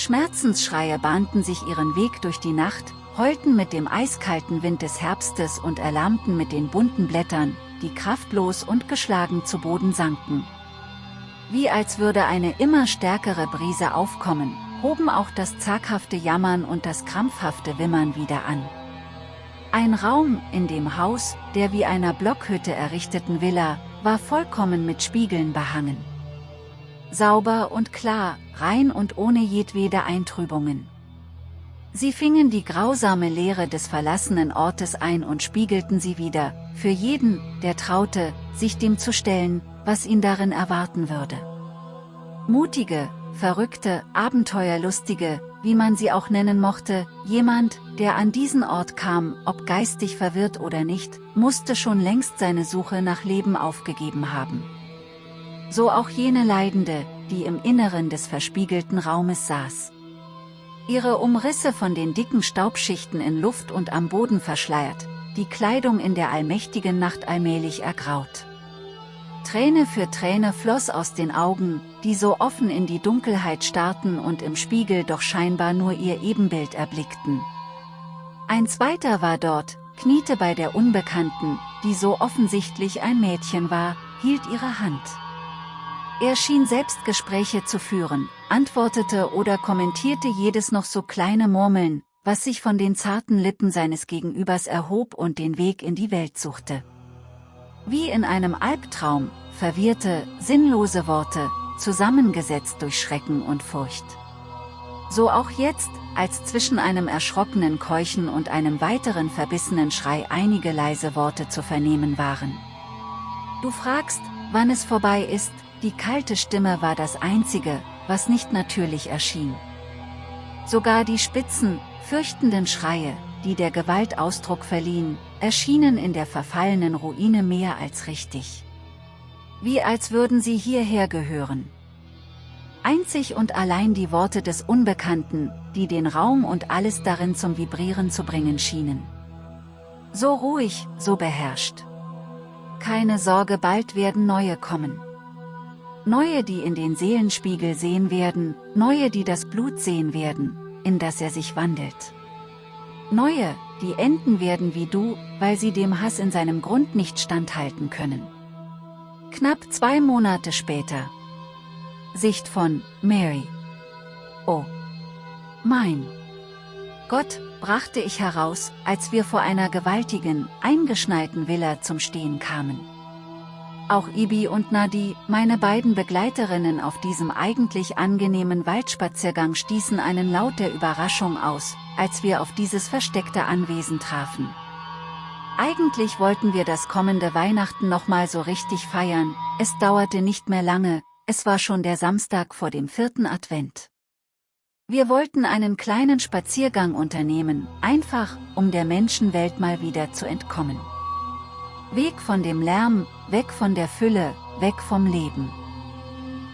Schmerzensschreie bahnten sich ihren Weg durch die Nacht, heulten mit dem eiskalten Wind des Herbstes und erlahmten mit den bunten Blättern, die kraftlos und geschlagen zu Boden sanken. Wie als würde eine immer stärkere Brise aufkommen, hoben auch das zaghafte Jammern und das krampfhafte Wimmern wieder an. Ein Raum in dem Haus, der wie einer Blockhütte errichteten Villa, war vollkommen mit Spiegeln behangen. Sauber und klar, rein und ohne jedwede Eintrübungen. Sie fingen die grausame Leere des verlassenen Ortes ein und spiegelten sie wieder, für jeden, der traute, sich dem zu stellen, was ihn darin erwarten würde. Mutige, verrückte, abenteuerlustige, wie man sie auch nennen mochte, jemand, der an diesen Ort kam, ob geistig verwirrt oder nicht, musste schon längst seine Suche nach Leben aufgegeben haben. So auch jene Leidende, die im Inneren des verspiegelten Raumes saß. Ihre Umrisse von den dicken Staubschichten in Luft und am Boden verschleiert, die Kleidung in der allmächtigen Nacht allmählich ergraut. Träne für Träne floss aus den Augen, die so offen in die Dunkelheit starrten und im Spiegel doch scheinbar nur ihr Ebenbild erblickten. Ein zweiter war dort, kniete bei der Unbekannten, die so offensichtlich ein Mädchen war, hielt ihre Hand. Er schien Selbstgespräche zu führen, antwortete oder kommentierte jedes noch so kleine Murmeln, was sich von den zarten Lippen seines Gegenübers erhob und den Weg in die Welt suchte. Wie in einem Albtraum, verwirrte, sinnlose Worte, zusammengesetzt durch Schrecken und Furcht. So auch jetzt, als zwischen einem erschrockenen Keuchen und einem weiteren verbissenen Schrei einige leise Worte zu vernehmen waren. Du fragst, wann es vorbei ist, die kalte Stimme war das Einzige, was nicht natürlich erschien. Sogar die spitzen, fürchtenden Schreie, die der Gewalt Ausdruck verliehen, erschienen in der verfallenen Ruine mehr als richtig. Wie als würden sie hierher gehören. Einzig und allein die Worte des Unbekannten, die den Raum und alles darin zum Vibrieren zu bringen schienen. So ruhig, so beherrscht. Keine Sorge bald werden neue kommen. Neue die in den Seelenspiegel sehen werden, neue die das Blut sehen werden, in das er sich wandelt. Neue, die enden werden wie du, weil sie dem Hass in seinem Grund nicht standhalten können. Knapp zwei Monate später. Sicht von Mary. Oh. Mein. Gott, brachte ich heraus, als wir vor einer gewaltigen, eingeschneiten Villa zum Stehen kamen. Auch Ibi und Nadi, meine beiden Begleiterinnen auf diesem eigentlich angenehmen Waldspaziergang stießen einen Laut der Überraschung aus, als wir auf dieses versteckte Anwesen trafen. Eigentlich wollten wir das kommende Weihnachten nochmal so richtig feiern, es dauerte nicht mehr lange, es war schon der Samstag vor dem vierten Advent. Wir wollten einen kleinen Spaziergang unternehmen, einfach, um der Menschenwelt mal wieder zu entkommen. Weg von dem Lärm, weg von der Fülle, weg vom Leben.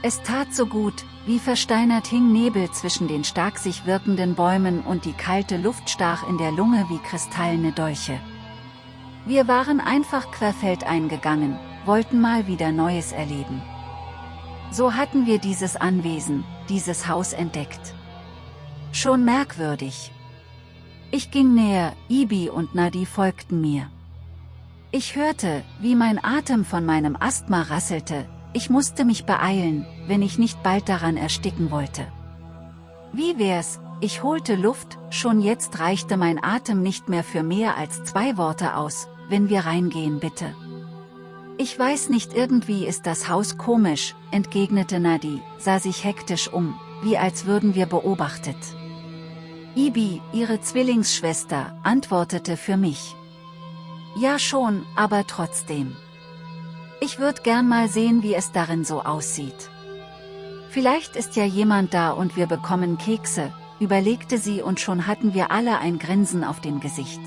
Es tat so gut, wie versteinert hing Nebel zwischen den stark sich wirkenden Bäumen und die kalte Luft stach in der Lunge wie kristallene Dolche. Wir waren einfach querfeldein gegangen, wollten mal wieder Neues erleben. So hatten wir dieses Anwesen, dieses Haus entdeckt. Schon merkwürdig. Ich ging näher, Ibi und Nadi folgten mir. Ich hörte, wie mein Atem von meinem Asthma rasselte, ich musste mich beeilen, wenn ich nicht bald daran ersticken wollte. Wie wär's, ich holte Luft, schon jetzt reichte mein Atem nicht mehr für mehr als zwei Worte aus, wenn wir reingehen bitte. Ich weiß nicht irgendwie ist das Haus komisch, entgegnete Nadi, sah sich hektisch um, wie als würden wir beobachtet. Ibi, ihre Zwillingsschwester, antwortete für mich. Ja schon, aber trotzdem. Ich würde gern mal sehen wie es darin so aussieht. Vielleicht ist ja jemand da und wir bekommen Kekse, überlegte sie und schon hatten wir alle ein Grinsen auf dem Gesicht.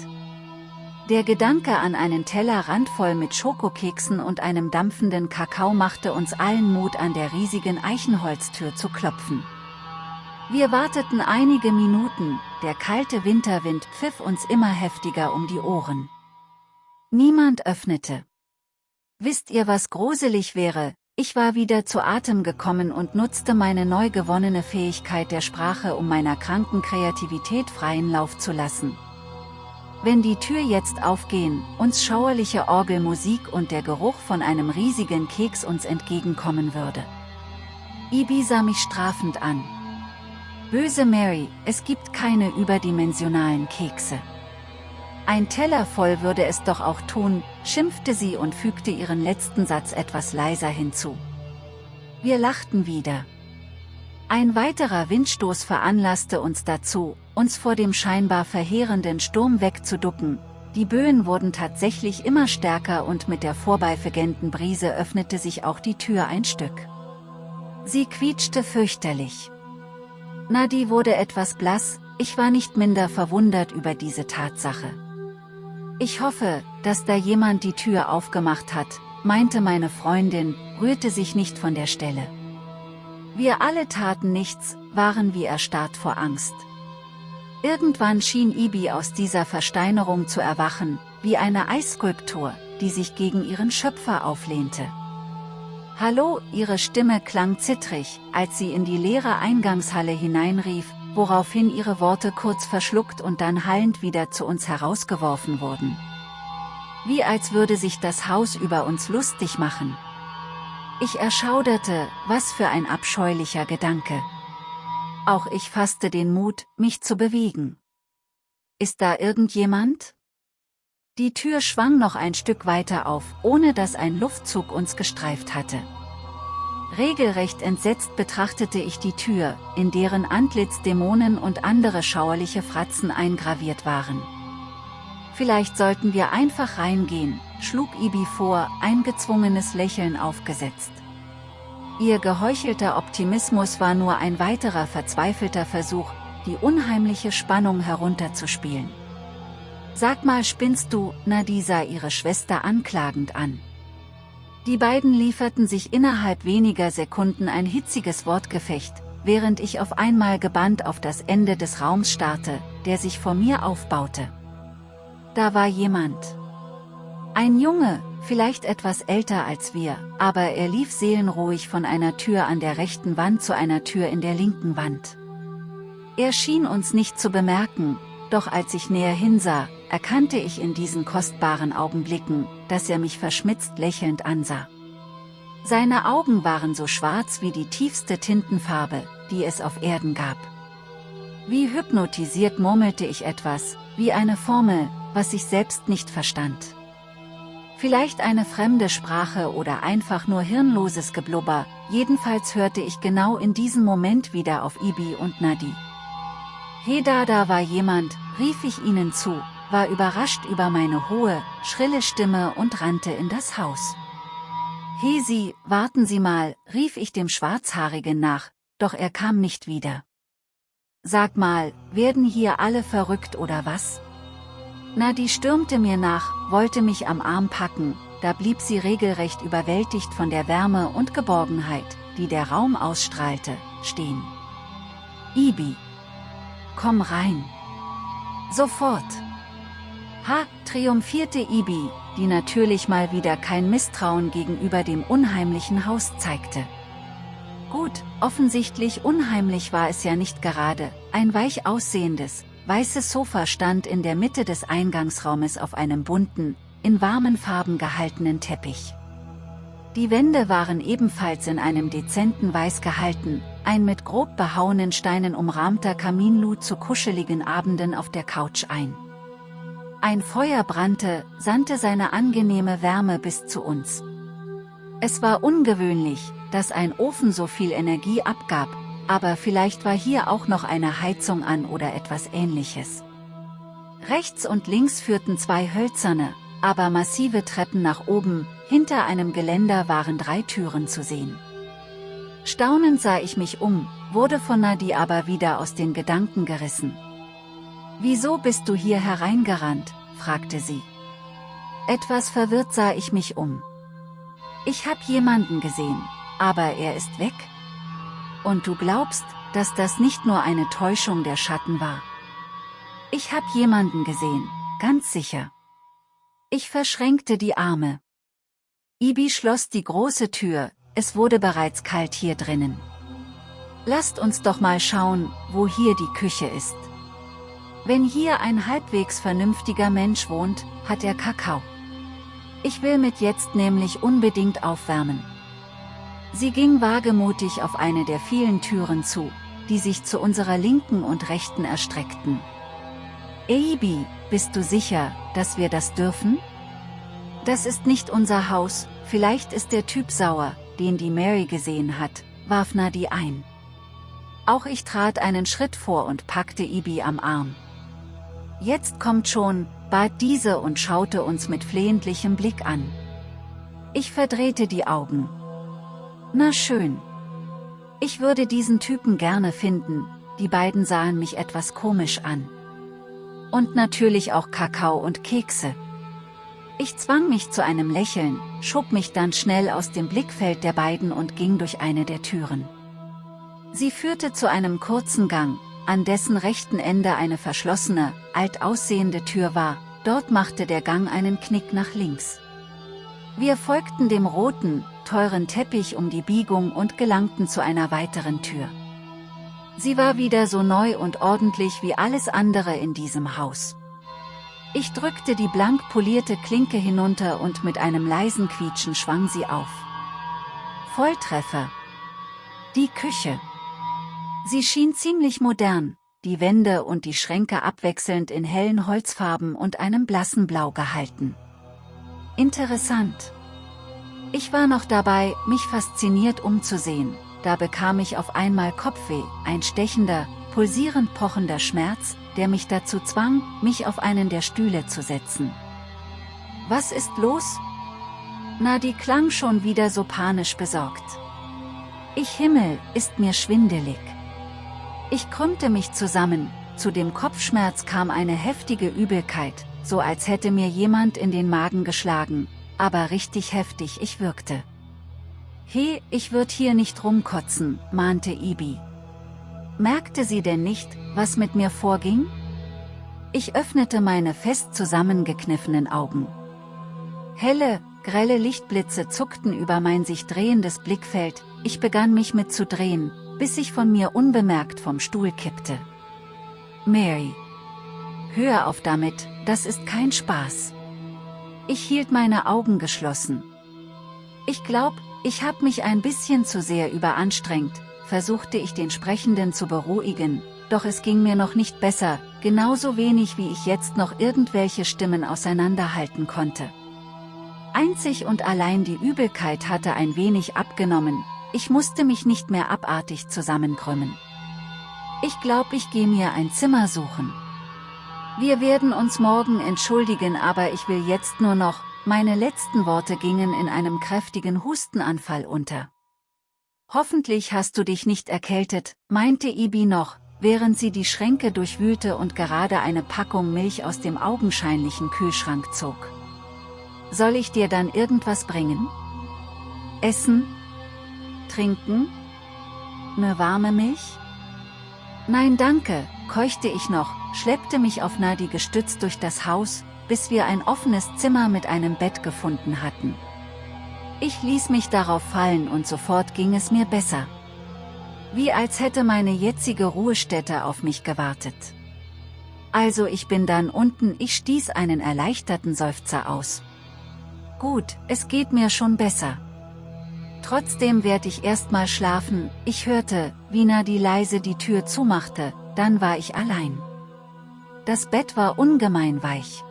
Der Gedanke an einen Teller randvoll mit Schokokeksen und einem dampfenden Kakao machte uns allen Mut an der riesigen Eichenholztür zu klopfen. Wir warteten einige Minuten, der kalte Winterwind pfiff uns immer heftiger um die Ohren. Niemand öffnete. Wisst ihr was gruselig wäre, Ich war wieder zu Atem gekommen und nutzte meine neu gewonnene Fähigkeit der Sprache um meiner kranken Kreativität freien Lauf zu lassen. Wenn die Tür jetzt aufgehen, uns schauerliche Orgelmusik und der Geruch von einem riesigen Keks uns entgegenkommen würde. Ibi sah mich strafend an. Böse Mary, es gibt keine überdimensionalen Kekse. Ein Teller voll würde es doch auch tun, schimpfte sie und fügte ihren letzten Satz etwas leiser hinzu. Wir lachten wieder. Ein weiterer Windstoß veranlasste uns dazu, uns vor dem scheinbar verheerenden Sturm wegzuducken, die Böen wurden tatsächlich immer stärker und mit der vorbeifegenden Brise öffnete sich auch die Tür ein Stück. Sie quietschte fürchterlich. Nadi wurde etwas blass, ich war nicht minder verwundert über diese Tatsache. Ich hoffe, dass da jemand die Tür aufgemacht hat, meinte meine Freundin, rührte sich nicht von der Stelle. Wir alle taten nichts, waren wie erstarrt vor Angst. Irgendwann schien Ibi aus dieser Versteinerung zu erwachen, wie eine Eisskulptur, die sich gegen ihren Schöpfer auflehnte. Hallo, ihre Stimme klang zittrig, als sie in die leere Eingangshalle hineinrief, woraufhin ihre Worte kurz verschluckt und dann hallend wieder zu uns herausgeworfen wurden. Wie als würde sich das Haus über uns lustig machen. Ich erschauderte, was für ein abscheulicher Gedanke. Auch ich fasste den Mut, mich zu bewegen. Ist da irgendjemand? Die Tür schwang noch ein Stück weiter auf, ohne dass ein Luftzug uns gestreift hatte. Regelrecht entsetzt betrachtete ich die Tür, in deren Antlitz Dämonen und andere schauerliche Fratzen eingraviert waren. Vielleicht sollten wir einfach reingehen, schlug Ibi vor, ein gezwungenes Lächeln aufgesetzt. Ihr geheuchelter Optimismus war nur ein weiterer verzweifelter Versuch, die unheimliche Spannung herunterzuspielen. Sag mal spinnst du, Nadi sah ihre Schwester anklagend an. Die beiden lieferten sich innerhalb weniger Sekunden ein hitziges Wortgefecht, während ich auf einmal gebannt auf das Ende des Raums starrte, der sich vor mir aufbaute. Da war jemand. Ein Junge, vielleicht etwas älter als wir, aber er lief seelenruhig von einer Tür an der rechten Wand zu einer Tür in der linken Wand. Er schien uns nicht zu bemerken, doch als ich näher hinsah, erkannte ich in diesen kostbaren Augenblicken, dass er mich verschmitzt lächelnd ansah. Seine Augen waren so schwarz wie die tiefste Tintenfarbe, die es auf Erden gab. Wie hypnotisiert murmelte ich etwas, wie eine Formel, was ich selbst nicht verstand. Vielleicht eine fremde Sprache oder einfach nur hirnloses Geblubber, jedenfalls hörte ich genau in diesem Moment wieder auf Ibi und Nadi. Heda, da war jemand, rief ich ihnen zu, war überrascht über meine hohe, schrille Stimme und rannte in das Haus. Hesi, warten Sie mal, rief ich dem Schwarzhaarigen nach, doch er kam nicht wieder. Sag mal, werden hier alle verrückt oder was? Nadi stürmte mir nach, wollte mich am Arm packen, da blieb sie regelrecht überwältigt von der Wärme und Geborgenheit, die der Raum ausstrahlte, stehen. Ibi. Komm rein. Sofort. Ha, triumphierte Ibi, die natürlich mal wieder kein Misstrauen gegenüber dem unheimlichen Haus zeigte. Gut, offensichtlich unheimlich war es ja nicht gerade, ein weich aussehendes, weißes Sofa stand in der Mitte des Eingangsraumes auf einem bunten, in warmen Farben gehaltenen Teppich. Die Wände waren ebenfalls in einem dezenten Weiß gehalten, ein mit grob behauenen Steinen umrahmter Kamin lud zu kuscheligen Abenden auf der Couch ein. Ein Feuer brannte, sandte seine angenehme Wärme bis zu uns. Es war ungewöhnlich, dass ein Ofen so viel Energie abgab, aber vielleicht war hier auch noch eine Heizung an oder etwas ähnliches. Rechts und links führten zwei hölzerne, aber massive Treppen nach oben, hinter einem Geländer waren drei Türen zu sehen. Staunend sah ich mich um, wurde von Nadi aber wieder aus den Gedanken gerissen. Wieso bist du hier hereingerannt, fragte sie. Etwas verwirrt sah ich mich um. Ich hab jemanden gesehen, aber er ist weg? Und du glaubst, dass das nicht nur eine Täuschung der Schatten war? Ich hab jemanden gesehen, ganz sicher. Ich verschränkte die Arme. Ibi schloss die große Tür, es wurde bereits kalt hier drinnen. Lasst uns doch mal schauen, wo hier die Küche ist. Wenn hier ein halbwegs vernünftiger Mensch wohnt, hat er Kakao. Ich will mit jetzt nämlich unbedingt aufwärmen. Sie ging wagemutig auf eine der vielen Türen zu, die sich zu unserer linken und rechten erstreckten. Eibi, bist du sicher, dass wir das dürfen? Das ist nicht unser Haus, vielleicht ist der Typ sauer, den die Mary gesehen hat, warf Nadi ein. Auch ich trat einen Schritt vor und packte Ibi am Arm. Jetzt kommt schon, bat diese und schaute uns mit flehentlichem Blick an. Ich verdrehte die Augen. Na schön. Ich würde diesen Typen gerne finden, die beiden sahen mich etwas komisch an. Und natürlich auch Kakao und Kekse. Ich zwang mich zu einem Lächeln, schob mich dann schnell aus dem Blickfeld der beiden und ging durch eine der Türen. Sie führte zu einem kurzen Gang, an dessen rechten Ende eine verschlossene, alt aussehende Tür war, dort machte der Gang einen Knick nach links. Wir folgten dem roten, teuren Teppich um die Biegung und gelangten zu einer weiteren Tür. Sie war wieder so neu und ordentlich wie alles andere in diesem Haus. Ich drückte die blank polierte Klinke hinunter und mit einem leisen Quietschen schwang sie auf. Volltreffer. Die Küche. Sie schien ziemlich modern, die Wände und die Schränke abwechselnd in hellen Holzfarben und einem blassen Blau gehalten. Interessant. Ich war noch dabei, mich fasziniert umzusehen, da bekam ich auf einmal Kopfweh, ein stechender, pulsierend pochender Schmerz, der mich dazu zwang, mich auf einen der Stühle zu setzen. Was ist los? Nadi klang schon wieder so panisch besorgt. Ich Himmel, ist mir schwindelig. Ich krümmte mich zusammen, zu dem Kopfschmerz kam eine heftige Übelkeit, so als hätte mir jemand in den Magen geschlagen, aber richtig heftig ich wirkte. He, ich würd hier nicht rumkotzen, mahnte Ibi. Merkte sie denn nicht, was mit mir vorging? Ich öffnete meine fest zusammengekniffenen Augen. Helle, grelle Lichtblitze zuckten über mein sich drehendes Blickfeld, ich begann mich mitzudrehen, bis ich von mir unbemerkt vom Stuhl kippte. Mary. Hör auf damit, das ist kein Spaß. Ich hielt meine Augen geschlossen. Ich glaub, ich hab mich ein bisschen zu sehr überanstrengt, versuchte ich den Sprechenden zu beruhigen, doch es ging mir noch nicht besser, genauso wenig wie ich jetzt noch irgendwelche Stimmen auseinanderhalten konnte. Einzig und allein die Übelkeit hatte ein wenig abgenommen, ich musste mich nicht mehr abartig zusammenkrümmen. Ich glaub ich gehe mir ein Zimmer suchen. Wir werden uns morgen entschuldigen aber ich will jetzt nur noch, meine letzten Worte gingen in einem kräftigen Hustenanfall unter. Hoffentlich hast du dich nicht erkältet, meinte Ibi noch, während sie die Schränke durchwühlte und gerade eine Packung Milch aus dem augenscheinlichen Kühlschrank zog. Soll ich dir dann irgendwas bringen? Essen? Trinken? Ne warme Milch? Nein danke, keuchte ich noch, schleppte mich auf Nadi gestützt durch das Haus, bis wir ein offenes Zimmer mit einem Bett gefunden hatten. Ich ließ mich darauf fallen und sofort ging es mir besser. Wie als hätte meine jetzige Ruhestätte auf mich gewartet. Also ich bin dann unten, ich stieß einen erleichterten Seufzer aus. Gut, es geht mir schon besser. Trotzdem werd ich erstmal schlafen, ich hörte, wie Nadi leise die Tür zumachte, dann war ich allein. Das Bett war ungemein weich.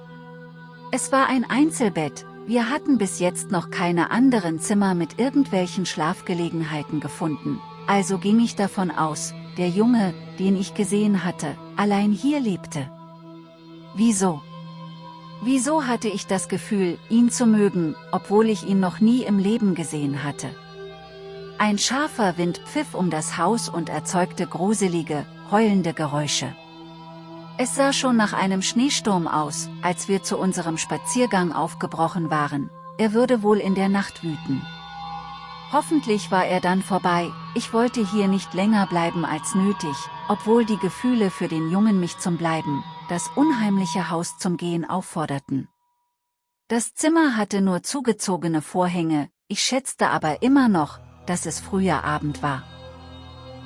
Es war ein Einzelbett, wir hatten bis jetzt noch keine anderen Zimmer mit irgendwelchen Schlafgelegenheiten gefunden, also ging ich davon aus, der Junge, den ich gesehen hatte, allein hier lebte. Wieso? Wieso hatte ich das Gefühl, ihn zu mögen, obwohl ich ihn noch nie im Leben gesehen hatte? Ein scharfer Wind pfiff um das Haus und erzeugte gruselige, heulende Geräusche. Es sah schon nach einem Schneesturm aus, als wir zu unserem Spaziergang aufgebrochen waren, er würde wohl in der Nacht wüten. Hoffentlich war er dann vorbei, ich wollte hier nicht länger bleiben als nötig, obwohl die Gefühle für den Jungen mich zum Bleiben, das unheimliche Haus zum Gehen aufforderten. Das Zimmer hatte nur zugezogene Vorhänge, ich schätzte aber immer noch, dass es früher Abend war.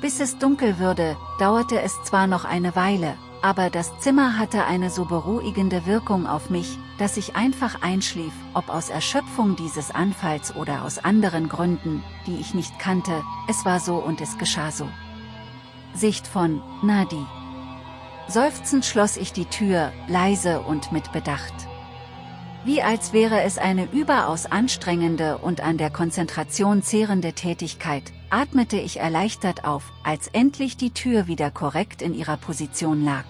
Bis es dunkel würde, dauerte es zwar noch eine Weile, aber das Zimmer hatte eine so beruhigende Wirkung auf mich, dass ich einfach einschlief, ob aus Erschöpfung dieses Anfalls oder aus anderen Gründen, die ich nicht kannte, es war so und es geschah so. Sicht von Nadi. Seufzend schloss ich die Tür, leise und mit Bedacht. Wie als wäre es eine überaus anstrengende und an der Konzentration zehrende Tätigkeit, atmete ich erleichtert auf, als endlich die Tür wieder korrekt in ihrer Position lag.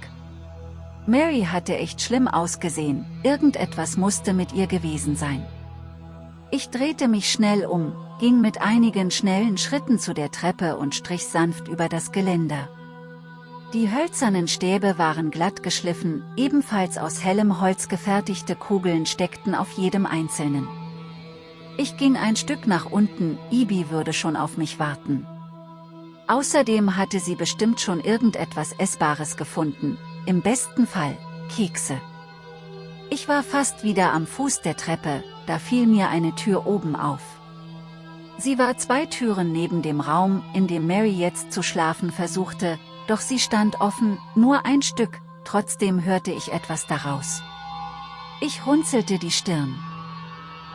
Mary hatte echt schlimm ausgesehen, irgendetwas musste mit ihr gewesen sein. Ich drehte mich schnell um, ging mit einigen schnellen Schritten zu der Treppe und strich sanft über das Geländer. Die hölzernen Stäbe waren glatt geschliffen, ebenfalls aus hellem Holz gefertigte Kugeln steckten auf jedem einzelnen. Ich ging ein Stück nach unten, Ibi würde schon auf mich warten. Außerdem hatte sie bestimmt schon irgendetwas Essbares gefunden, im besten Fall, Kekse. Ich war fast wieder am Fuß der Treppe, da fiel mir eine Tür oben auf. Sie war zwei Türen neben dem Raum, in dem Mary jetzt zu schlafen versuchte, doch sie stand offen, nur ein Stück, trotzdem hörte ich etwas daraus. Ich runzelte die Stirn.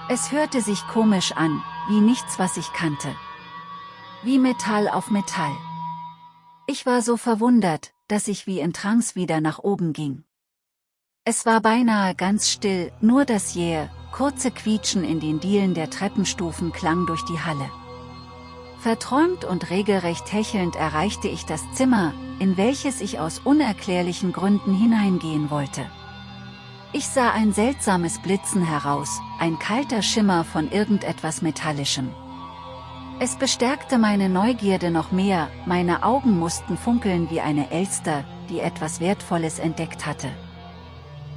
Es hörte sich komisch an, wie nichts was ich kannte. Wie Metall auf Metall. Ich war so verwundert, dass ich wie in Trance wieder nach oben ging. Es war beinahe ganz still, nur das jähe, kurze Quietschen in den Dielen der Treppenstufen klang durch die Halle. Verträumt und regelrecht hechelnd erreichte ich das Zimmer, in welches ich aus unerklärlichen Gründen hineingehen wollte. Ich sah ein seltsames Blitzen heraus, ein kalter Schimmer von irgendetwas Metallischem. Es bestärkte meine Neugierde noch mehr, meine Augen mussten funkeln wie eine Elster, die etwas Wertvolles entdeckt hatte.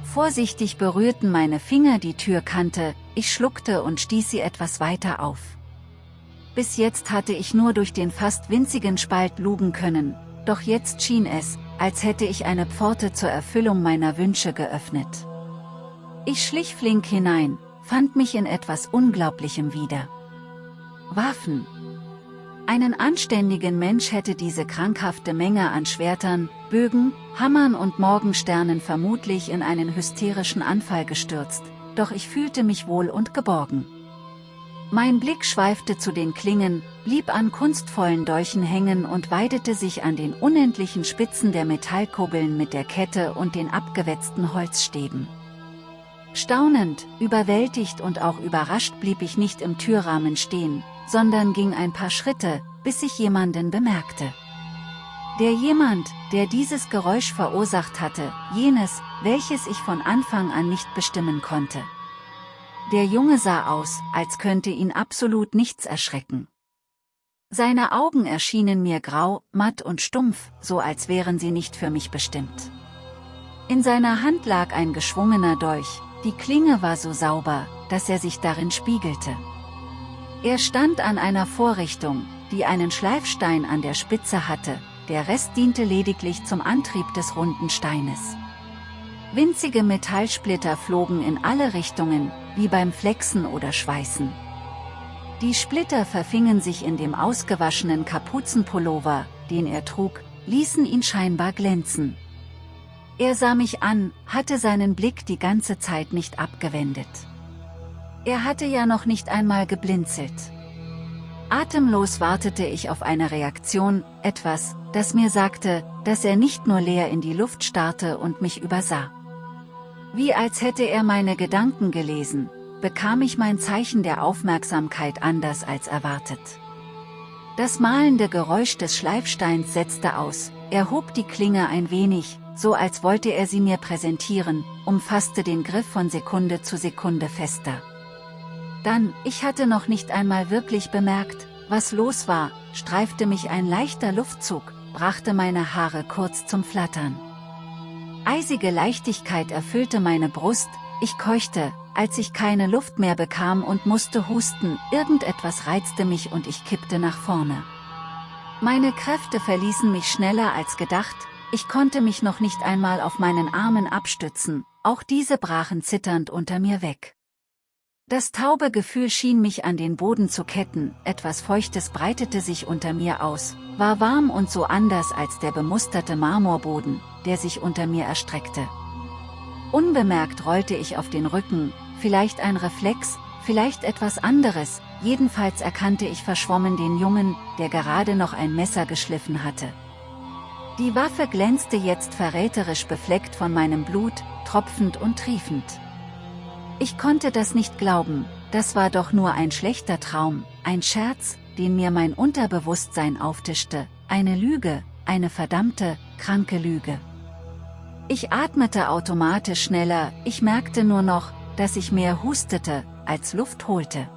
Vorsichtig berührten meine Finger die Türkante, ich schluckte und stieß sie etwas weiter auf. Bis jetzt hatte ich nur durch den fast winzigen Spalt lugen können, doch jetzt schien es, als hätte ich eine Pforte zur Erfüllung meiner Wünsche geöffnet. Ich schlich flink hinein, fand mich in etwas Unglaublichem wieder. Waffen. Einen anständigen Mensch hätte diese krankhafte Menge an Schwertern, Bögen, Hammern und Morgensternen vermutlich in einen hysterischen Anfall gestürzt, doch ich fühlte mich wohl und geborgen. Mein Blick schweifte zu den Klingen, blieb an kunstvollen Dolchen hängen und weidete sich an den unendlichen Spitzen der Metallkugeln mit der Kette und den abgewetzten Holzstäben. Staunend, überwältigt und auch überrascht blieb ich nicht im Türrahmen stehen, sondern ging ein paar Schritte, bis ich jemanden bemerkte. Der jemand, der dieses Geräusch verursacht hatte, jenes, welches ich von Anfang an nicht bestimmen konnte. Der Junge sah aus, als könnte ihn absolut nichts erschrecken. Seine Augen erschienen mir grau, matt und stumpf, so als wären sie nicht für mich bestimmt. In seiner Hand lag ein geschwungener Dolch, die Klinge war so sauber, dass er sich darin spiegelte. Er stand an einer Vorrichtung, die einen Schleifstein an der Spitze hatte, der Rest diente lediglich zum Antrieb des runden Steines. Winzige Metallsplitter flogen in alle Richtungen, wie beim Flexen oder Schweißen. Die Splitter verfingen sich in dem ausgewaschenen Kapuzenpullover, den er trug, ließen ihn scheinbar glänzen. Er sah mich an, hatte seinen Blick die ganze Zeit nicht abgewendet. Er hatte ja noch nicht einmal geblinzelt. Atemlos wartete ich auf eine Reaktion, etwas, das mir sagte, dass er nicht nur leer in die Luft starrte und mich übersah. Wie als hätte er meine Gedanken gelesen, bekam ich mein Zeichen der Aufmerksamkeit anders als erwartet. Das mahlende Geräusch des Schleifsteins setzte aus, er hob die Klinge ein wenig, so als wollte er sie mir präsentieren, umfasste den Griff von Sekunde zu Sekunde fester. Dann, ich hatte noch nicht einmal wirklich bemerkt, was los war, streifte mich ein leichter Luftzug, brachte meine Haare kurz zum Flattern. Eisige Leichtigkeit erfüllte meine Brust, ich keuchte, als ich keine Luft mehr bekam und musste husten, irgendetwas reizte mich und ich kippte nach vorne. Meine Kräfte verließen mich schneller als gedacht, ich konnte mich noch nicht einmal auf meinen Armen abstützen, auch diese brachen zitternd unter mir weg. Das taube Gefühl schien mich an den Boden zu ketten, etwas Feuchtes breitete sich unter mir aus, war warm und so anders als der bemusterte Marmorboden, der sich unter mir erstreckte. Unbemerkt rollte ich auf den Rücken, vielleicht ein Reflex, vielleicht etwas anderes, jedenfalls erkannte ich verschwommen den Jungen, der gerade noch ein Messer geschliffen hatte. Die Waffe glänzte jetzt verräterisch befleckt von meinem Blut, tropfend und triefend. Ich konnte das nicht glauben, das war doch nur ein schlechter Traum, ein Scherz, den mir mein Unterbewusstsein auftischte, eine Lüge, eine verdammte, kranke Lüge. Ich atmete automatisch schneller, ich merkte nur noch, dass ich mehr hustete, als Luft holte.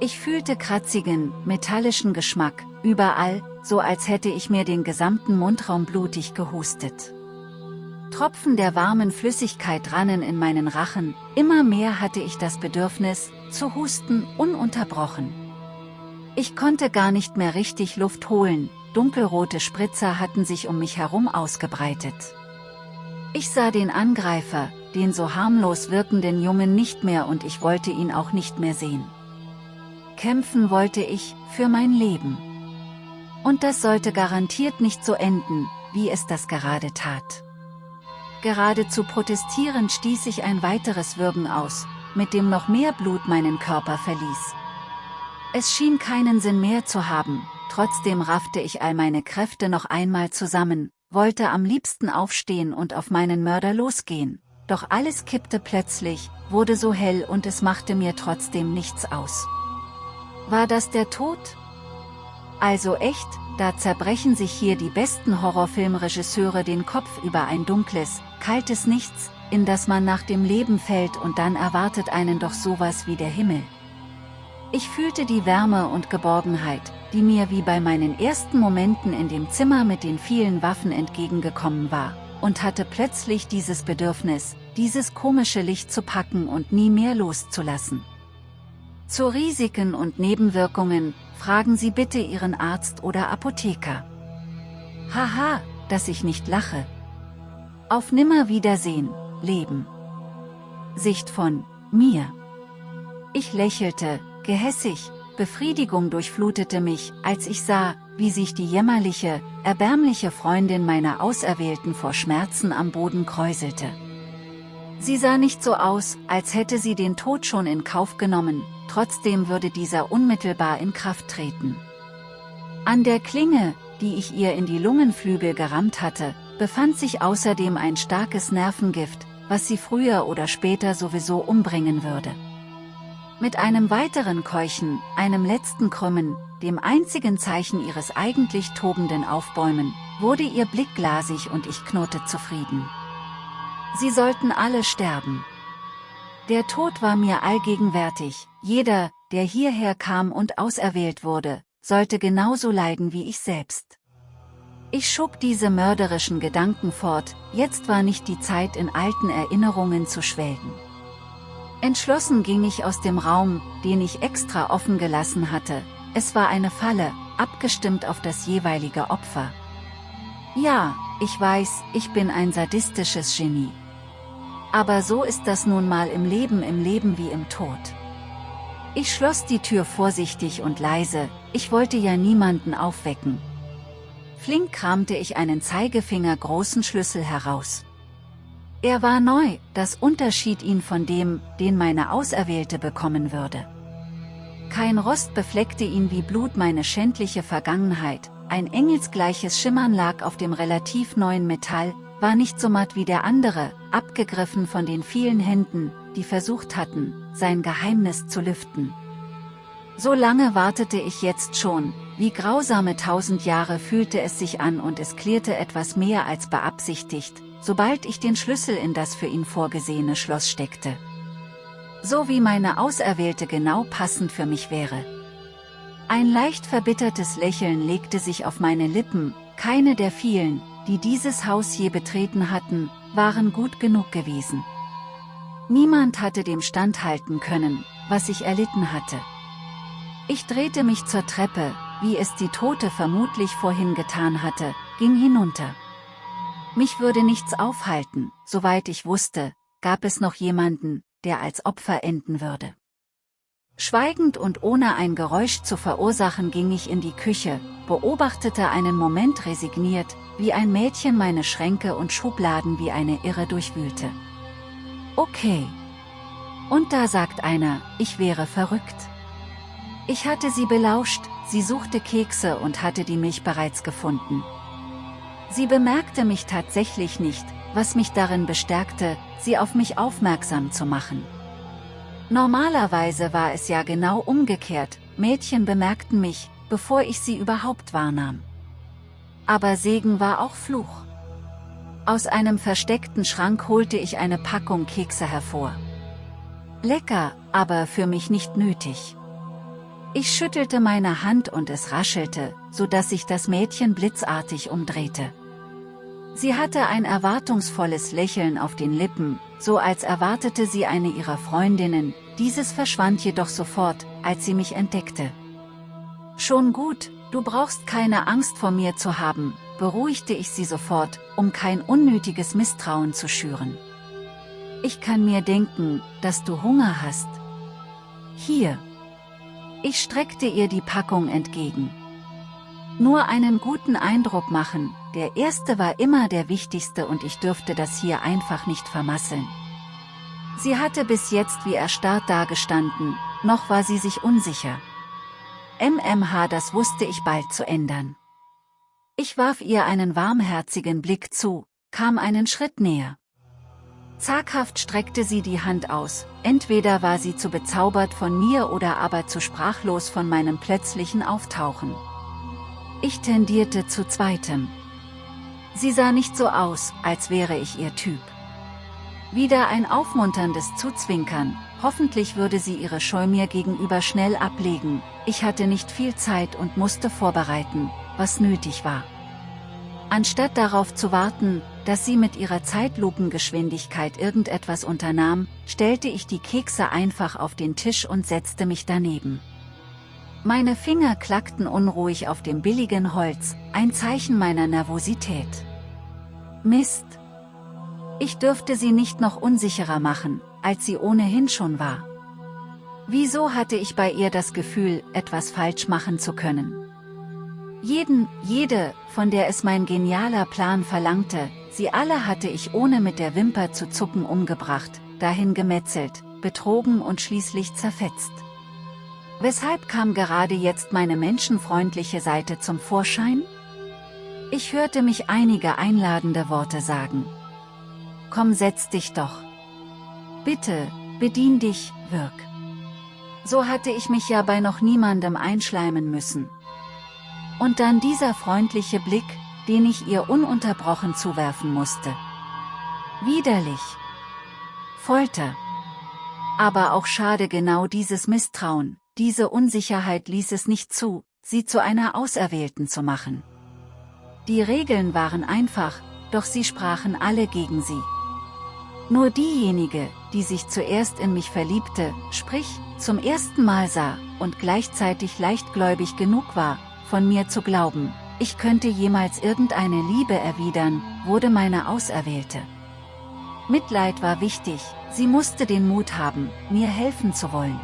Ich fühlte kratzigen, metallischen Geschmack, überall, so als hätte ich mir den gesamten Mundraum blutig gehustet. Tropfen der warmen Flüssigkeit rannen in meinen Rachen, immer mehr hatte ich das Bedürfnis, zu husten, ununterbrochen. Ich konnte gar nicht mehr richtig Luft holen, dunkelrote Spritzer hatten sich um mich herum ausgebreitet. Ich sah den Angreifer, den so harmlos wirkenden Jungen nicht mehr und ich wollte ihn auch nicht mehr sehen. Kämpfen wollte ich, für mein Leben. Und das sollte garantiert nicht so enden, wie es das gerade tat. Geradezu protestierend stieß ich ein weiteres Würgen aus, mit dem noch mehr Blut meinen Körper verließ. Es schien keinen Sinn mehr zu haben, trotzdem raffte ich all meine Kräfte noch einmal zusammen, wollte am liebsten aufstehen und auf meinen Mörder losgehen, doch alles kippte plötzlich, wurde so hell und es machte mir trotzdem nichts aus. War das der Tod? Also echt, da zerbrechen sich hier die besten Horrorfilmregisseure den Kopf über ein dunkles, kaltes Nichts, in das man nach dem Leben fällt und dann erwartet einen doch sowas wie der Himmel. Ich fühlte die Wärme und Geborgenheit, die mir wie bei meinen ersten Momenten in dem Zimmer mit den vielen Waffen entgegengekommen war, und hatte plötzlich dieses Bedürfnis, dieses komische Licht zu packen und nie mehr loszulassen. Zu Risiken und Nebenwirkungen, fragen Sie bitte Ihren Arzt oder Apotheker. Haha, dass ich nicht lache. Auf Nimmerwiedersehen, Leben. Sicht von mir. Ich lächelte, gehässig, Befriedigung durchflutete mich, als ich sah, wie sich die jämmerliche, erbärmliche Freundin meiner Auserwählten vor Schmerzen am Boden kräuselte. Sie sah nicht so aus, als hätte sie den Tod schon in Kauf genommen, trotzdem würde dieser unmittelbar in Kraft treten. An der Klinge, die ich ihr in die Lungenflügel gerammt hatte, befand sich außerdem ein starkes Nervengift, was sie früher oder später sowieso umbringen würde. Mit einem weiteren Keuchen, einem letzten Krümmen, dem einzigen Zeichen ihres eigentlich tobenden Aufbäumen, wurde ihr Blick glasig und ich knurrte zufrieden. Sie sollten alle sterben. Der Tod war mir allgegenwärtig, jeder, der hierher kam und auserwählt wurde, sollte genauso leiden wie ich selbst. Ich schob diese mörderischen Gedanken fort, jetzt war nicht die Zeit in alten Erinnerungen zu schwelgen. Entschlossen ging ich aus dem Raum, den ich extra offen gelassen hatte, es war eine Falle, abgestimmt auf das jeweilige Opfer. Ja, ich weiß, ich bin ein sadistisches Genie. Aber so ist das nun mal im Leben im Leben wie im Tod. Ich schloss die Tür vorsichtig und leise, ich wollte ja niemanden aufwecken. Flink kramte ich einen Zeigefinger großen Schlüssel heraus. Er war neu, das unterschied ihn von dem, den meine Auserwählte bekommen würde. Kein Rost befleckte ihn wie Blut meine schändliche Vergangenheit, ein engelsgleiches Schimmern lag auf dem relativ neuen Metall, war nicht so matt wie der andere, abgegriffen von den vielen Händen, die versucht hatten, sein Geheimnis zu lüften. So lange wartete ich jetzt schon, wie grausame tausend Jahre fühlte es sich an und es klärte etwas mehr als beabsichtigt, sobald ich den Schlüssel in das für ihn vorgesehene Schloss steckte. So wie meine Auserwählte genau passend für mich wäre. Ein leicht verbittertes Lächeln legte sich auf meine Lippen, keine der vielen, die dieses Haus je betreten hatten, waren gut genug gewesen. Niemand hatte dem standhalten können, was ich erlitten hatte. Ich drehte mich zur Treppe, wie es die Tote vermutlich vorhin getan hatte, ging hinunter. Mich würde nichts aufhalten, soweit ich wusste, gab es noch jemanden, der als Opfer enden würde. Schweigend und ohne ein Geräusch zu verursachen ging ich in die Küche, beobachtete einen Moment resigniert, wie ein Mädchen meine Schränke und Schubladen wie eine Irre durchwühlte. Okay. Und da sagt einer, ich wäre verrückt. Ich hatte sie belauscht, sie suchte Kekse und hatte die Milch bereits gefunden. Sie bemerkte mich tatsächlich nicht, was mich darin bestärkte, sie auf mich aufmerksam zu machen. Normalerweise war es ja genau umgekehrt, Mädchen bemerkten mich, bevor ich sie überhaupt wahrnahm. Aber Segen war auch Fluch. Aus einem versteckten Schrank holte ich eine Packung Kekse hervor. Lecker, aber für mich nicht nötig. Ich schüttelte meine Hand und es raschelte, so dass sich das Mädchen blitzartig umdrehte. Sie hatte ein erwartungsvolles Lächeln auf den Lippen, so als erwartete sie eine ihrer Freundinnen, dieses verschwand jedoch sofort, als sie mich entdeckte. Schon gut, du brauchst keine Angst vor mir zu haben, beruhigte ich sie sofort, um kein unnötiges Misstrauen zu schüren. Ich kann mir denken, dass du Hunger hast. Hier. Ich streckte ihr die Packung entgegen. Nur einen guten Eindruck machen, der erste war immer der wichtigste und ich dürfte das hier einfach nicht vermasseln. Sie hatte bis jetzt wie erstarrt dagestanden, noch war sie sich unsicher. MMH das wusste ich bald zu ändern. Ich warf ihr einen warmherzigen Blick zu, kam einen Schritt näher. Zaghaft streckte sie die Hand aus, entweder war sie zu bezaubert von mir oder aber zu sprachlos von meinem plötzlichen Auftauchen. Ich tendierte zu zweitem. Sie sah nicht so aus, als wäre ich ihr Typ. Wieder ein aufmunterndes Zuzwinkern, hoffentlich würde sie ihre Scheu mir gegenüber schnell ablegen, ich hatte nicht viel Zeit und musste vorbereiten, was nötig war. Anstatt darauf zu warten, dass sie mit ihrer Zeitlupengeschwindigkeit irgendetwas unternahm, stellte ich die Kekse einfach auf den Tisch und setzte mich daneben. Meine Finger klackten unruhig auf dem billigen Holz, ein Zeichen meiner Nervosität. Mist! Ich dürfte sie nicht noch unsicherer machen, als sie ohnehin schon war. Wieso hatte ich bei ihr das Gefühl, etwas falsch machen zu können? Jeden, jede, von der es mein genialer Plan verlangte, sie alle hatte ich ohne mit der Wimper zu zucken umgebracht, dahin gemetzelt, betrogen und schließlich zerfetzt. Weshalb kam gerade jetzt meine menschenfreundliche Seite zum Vorschein? Ich hörte mich einige einladende Worte sagen. Komm setz dich doch. Bitte, bedien dich, wirk. So hatte ich mich ja bei noch niemandem einschleimen müssen. Und dann dieser freundliche Blick, den ich ihr ununterbrochen zuwerfen musste. Widerlich. Folter. Aber auch schade genau dieses Misstrauen, diese Unsicherheit ließ es nicht zu, sie zu einer Auserwählten zu machen. Die Regeln waren einfach, doch sie sprachen alle gegen sie. Nur diejenige, die sich zuerst in mich verliebte, sprich, zum ersten Mal sah, und gleichzeitig leichtgläubig genug war, von mir zu glauben, ich könnte jemals irgendeine Liebe erwidern, wurde meine Auserwählte. Mitleid war wichtig, sie musste den Mut haben, mir helfen zu wollen.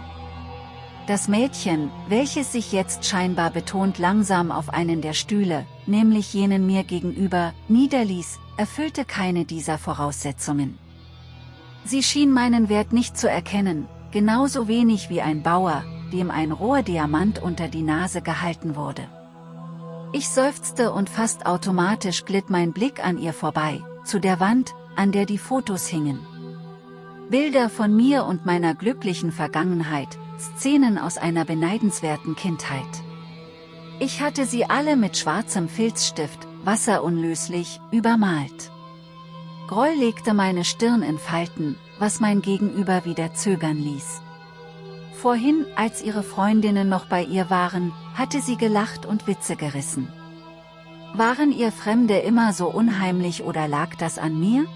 Das Mädchen, welches sich jetzt scheinbar betont langsam auf einen der Stühle, nämlich jenen mir gegenüber, niederließ, erfüllte keine dieser Voraussetzungen. Sie schien meinen Wert nicht zu erkennen, genauso wenig wie ein Bauer, dem ein roher Diamant unter die Nase gehalten wurde. Ich seufzte und fast automatisch glitt mein Blick an ihr vorbei, zu der Wand, an der die Fotos hingen. Bilder von mir und meiner glücklichen Vergangenheit, Szenen aus einer beneidenswerten Kindheit. Ich hatte sie alle mit schwarzem Filzstift, wasserunlöslich, übermalt. Groll legte meine Stirn in Falten, was mein Gegenüber wieder zögern ließ. Vorhin, als ihre Freundinnen noch bei ihr waren, hatte sie gelacht und Witze gerissen. Waren ihr Fremde immer so unheimlich oder lag das an mir?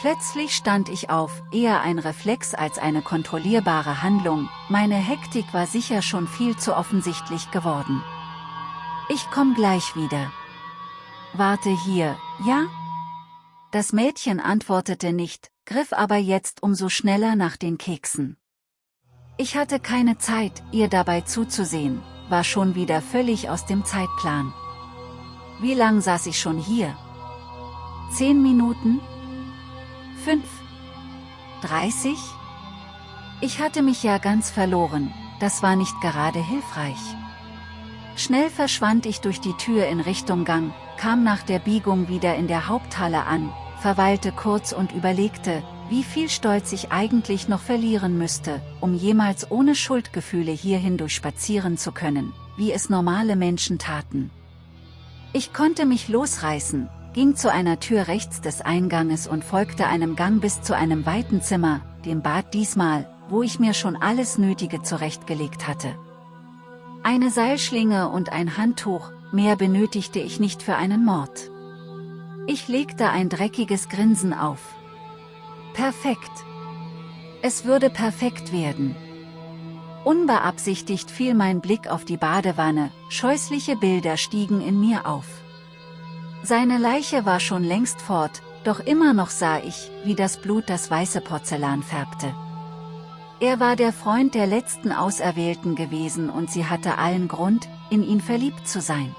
Plötzlich stand ich auf, eher ein Reflex als eine kontrollierbare Handlung, meine Hektik war sicher schon viel zu offensichtlich geworden. Ich komm gleich wieder. Warte hier, ja? Das Mädchen antwortete nicht, griff aber jetzt umso schneller nach den Keksen. Ich hatte keine Zeit, ihr dabei zuzusehen, war schon wieder völlig aus dem Zeitplan. Wie lang saß ich schon hier? Zehn Minuten? Fünf? Dreißig? Ich hatte mich ja ganz verloren, das war nicht gerade hilfreich. Schnell verschwand ich durch die Tür in Richtung Gang, kam nach der Biegung wieder in der Haupthalle an, verweilte kurz und überlegte, wie viel Stolz ich eigentlich noch verlieren müsste, um jemals ohne Schuldgefühle hierhin durchspazieren zu können, wie es normale Menschen taten. Ich konnte mich losreißen, ging zu einer Tür rechts des Einganges und folgte einem Gang bis zu einem weiten Zimmer, dem Bad diesmal, wo ich mir schon alles Nötige zurechtgelegt hatte. Eine Seilschlinge und ein Handtuch, mehr benötigte ich nicht für einen Mord. Ich legte ein dreckiges Grinsen auf. Perfekt. Es würde perfekt werden. Unbeabsichtigt fiel mein Blick auf die Badewanne, scheußliche Bilder stiegen in mir auf. Seine Leiche war schon längst fort, doch immer noch sah ich, wie das Blut das weiße Porzellan färbte. Er war der Freund der letzten Auserwählten gewesen und sie hatte allen Grund, in ihn verliebt zu sein.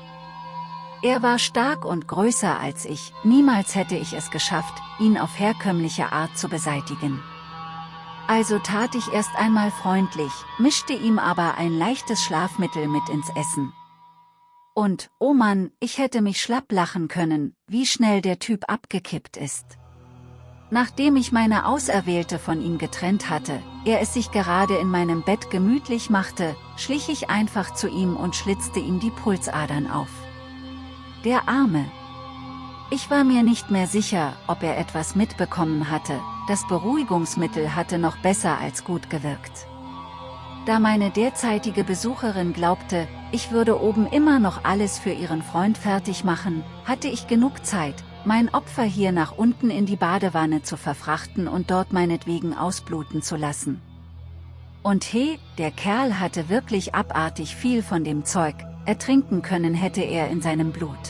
Er war stark und größer als ich, niemals hätte ich es geschafft, ihn auf herkömmliche Art zu beseitigen. Also tat ich erst einmal freundlich, mischte ihm aber ein leichtes Schlafmittel mit ins Essen. Und, oh Mann, ich hätte mich schlapp lachen können, wie schnell der Typ abgekippt ist. Nachdem ich meine Auserwählte von ihm getrennt hatte, er es sich gerade in meinem Bett gemütlich machte, schlich ich einfach zu ihm und schlitzte ihm die Pulsadern auf. Der Arme. Ich war mir nicht mehr sicher, ob er etwas mitbekommen hatte, das Beruhigungsmittel hatte noch besser als gut gewirkt. Da meine derzeitige Besucherin glaubte, ich würde oben immer noch alles für ihren Freund fertig machen, hatte ich genug Zeit, mein Opfer hier nach unten in die Badewanne zu verfrachten und dort meinetwegen ausbluten zu lassen. Und he, der Kerl hatte wirklich abartig viel von dem Zeug, ertrinken können hätte er in seinem Blut.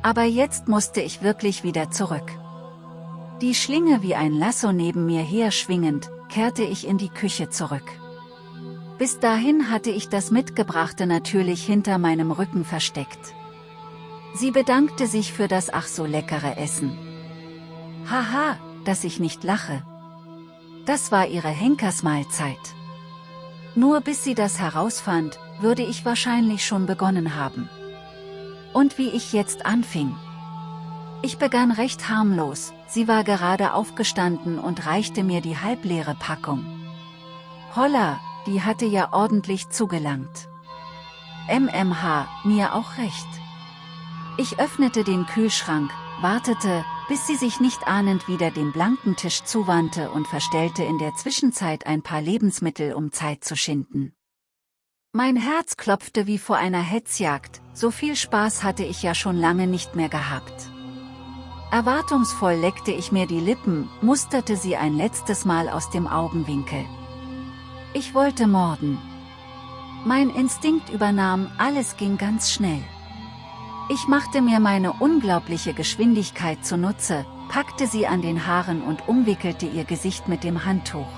Aber jetzt musste ich wirklich wieder zurück. Die Schlinge wie ein Lasso neben mir her schwingend, kehrte ich in die Küche zurück. Bis dahin hatte ich das Mitgebrachte natürlich hinter meinem Rücken versteckt. Sie bedankte sich für das ach so leckere Essen. Haha, dass ich nicht lache. Das war ihre Henkersmahlzeit. Nur bis sie das herausfand, würde ich wahrscheinlich schon begonnen haben. Und wie ich jetzt anfing. Ich begann recht harmlos, sie war gerade aufgestanden und reichte mir die halbleere Packung. Holla, die hatte ja ordentlich zugelangt. MMH, mir auch recht. Ich öffnete den Kühlschrank, wartete, bis sie sich nicht ahnend wieder dem blanken Tisch zuwandte und verstellte in der Zwischenzeit ein paar Lebensmittel um Zeit zu schinden. Mein Herz klopfte wie vor einer Hetzjagd, so viel Spaß hatte ich ja schon lange nicht mehr gehabt. Erwartungsvoll leckte ich mir die Lippen, musterte sie ein letztes Mal aus dem Augenwinkel. Ich wollte morden. Mein Instinkt übernahm, alles ging ganz schnell. Ich machte mir meine unglaubliche Geschwindigkeit zunutze, packte sie an den Haaren und umwickelte ihr Gesicht mit dem Handtuch.